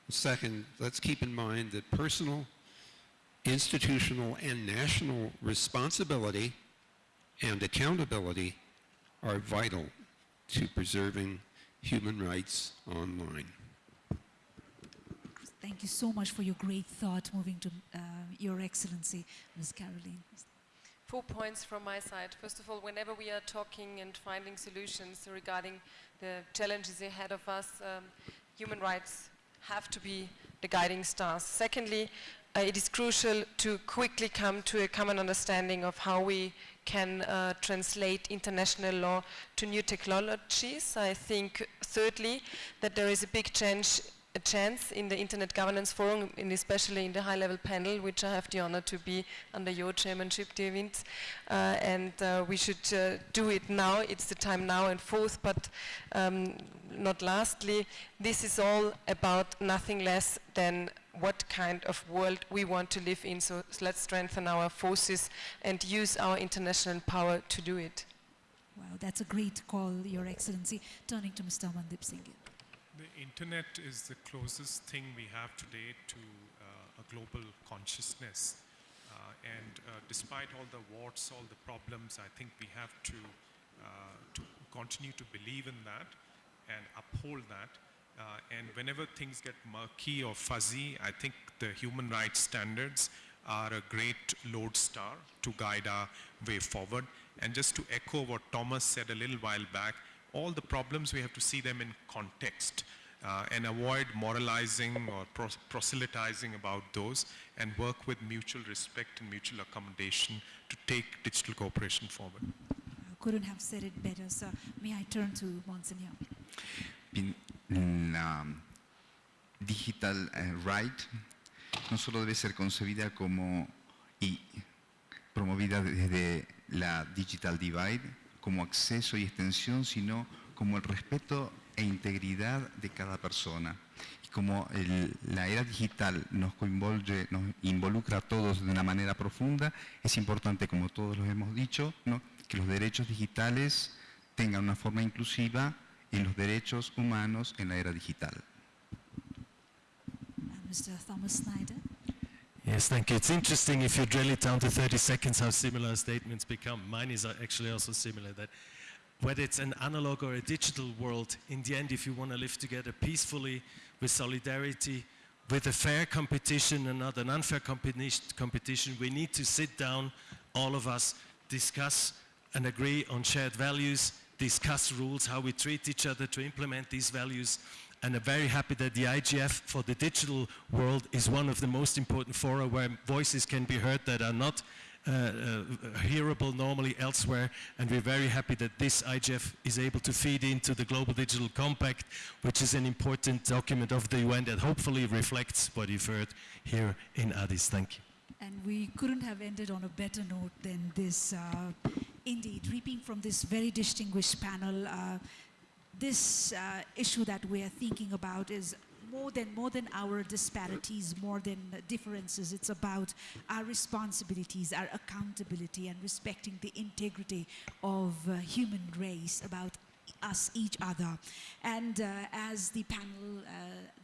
Second, let's keep in mind that personal, institutional, and national responsibility and accountability are vital to preserving human rights online. Thank you so much for your great thought. Moving to uh, Your Excellency, Ms. Karoline. Four points from my side. First of all, whenever we are talking and finding solutions regarding the challenges ahead of us, um, human rights have to be the guiding stars. Secondly, uh, it is crucial to quickly come to a common understanding of how we can uh, translate international law to new technologies. I think, thirdly, that there is a big change a chance in the Internet Governance Forum, and especially in the high-level panel, which I have the honor to be under your chairmanship, dear Vint. Uh, and uh, we should uh, do it now. It's the time now. And forth, but um, not lastly, this is all about nothing less than what kind of world we want to live in. So let's strengthen our forces and use our international power to do it. Wow, that's a great call, Your Excellency. Turning to Mr. Mandip Singh. Internet is the closest thing we have today to uh, a global consciousness. Uh, and uh, despite all the warts, all the problems, I think we have to, uh, to continue to believe in that and uphold that. Uh, and whenever things get murky or fuzzy, I think the human rights standards are a great lodestar to guide our way forward. And just to echo what Thomas said a little while back, all the problems, we have to see them in context uh, and avoid moralizing or pros proselytizing about those and work with mutual respect and mutual accommodation to take digital cooperation forward. I couldn't have said it better, sir. May I turn to Monsignor? Bien, la digital uh, right no solo debe ser concebida como y promovida desde la digital divide, como acceso y extensión, sino como el respeto e integridad de cada persona. Y como el, la era digital nos, nos involucra a todos de una manera profunda, es importante, como todos lo hemos dicho, ¿no? que los derechos digitales tengan una forma inclusiva en los derechos humanos en la era digital. Mr. Thomas Snyder. Yes, thank you. It's interesting if you drill it down to 30 seconds how similar statements become. Mine is actually also similar that whether it's an analog or a digital world, in the end, if you want to live together peacefully with solidarity, with a fair competition and not an unfair competition, we need to sit down, all of us, discuss and agree on shared values, discuss rules, how we treat each other to implement these values, and I'm very happy that the IGF for the digital world is one of the most important fora where voices can be heard that are not hearable normally elsewhere and we're very happy that this IGF is able to feed into the Global Digital Compact which is an important document of the UN that hopefully reflects what you've heard here in Addis. Thank you. And we couldn't have ended on a better note than this. Uh, indeed, reaping from this very distinguished panel, uh, this uh, issue that we're thinking about is more than more than our disparities, more than differences. It's about our responsibilities, our accountability, and respecting the integrity of uh, human race, about us, each other. And uh, as the panel, uh,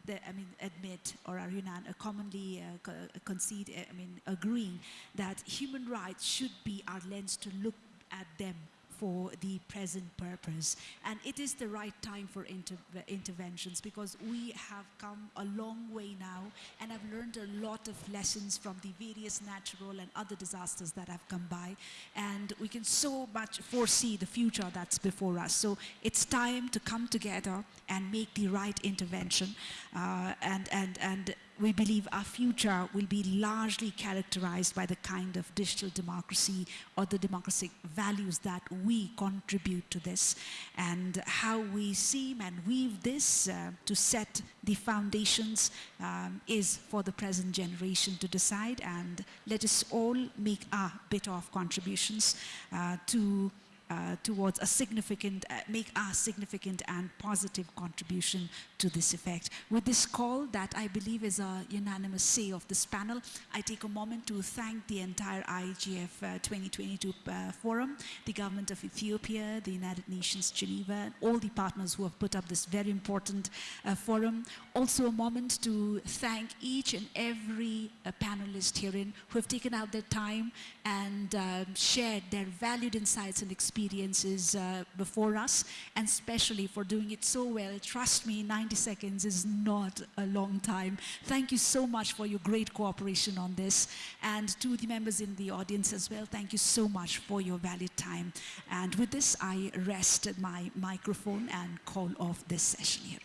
the, I mean, admit or are unan- uh, commonly uh, co- concede, uh, I mean, agreeing that human rights should be our lens to look at them for the present purpose. And it is the right time for inter interventions because we have come a long way now and I've learned a lot of lessons from the various natural and other disasters that have come by. And we can so much foresee the future that's before us. So it's time to come together and make the right intervention uh, and, and, and we believe our future will be largely characterized by the kind of digital democracy or the democratic values that we contribute to this. And how we seem and weave this uh, to set the foundations um, is for the present generation to decide. And let us all make our bit of contributions uh, to uh, towards a significant, uh, make a significant and positive contribution to this effect. With this call that I believe is a unanimous say of this panel, I take a moment to thank the entire IGF uh, 2022 uh, forum, the government of Ethiopia, the United Nations Geneva, and all the partners who have put up this very important uh, forum. Also a moment to thank each and every panelist herein who have taken out their time and um, shared their valued insights and experiences uh, before us, and especially for doing it so well. Trust me, 90 seconds is not a long time. Thank you so much for your great cooperation on this. And to the members in the audience as well, thank you so much for your valued time. And with this, I rest my microphone and call off this session here.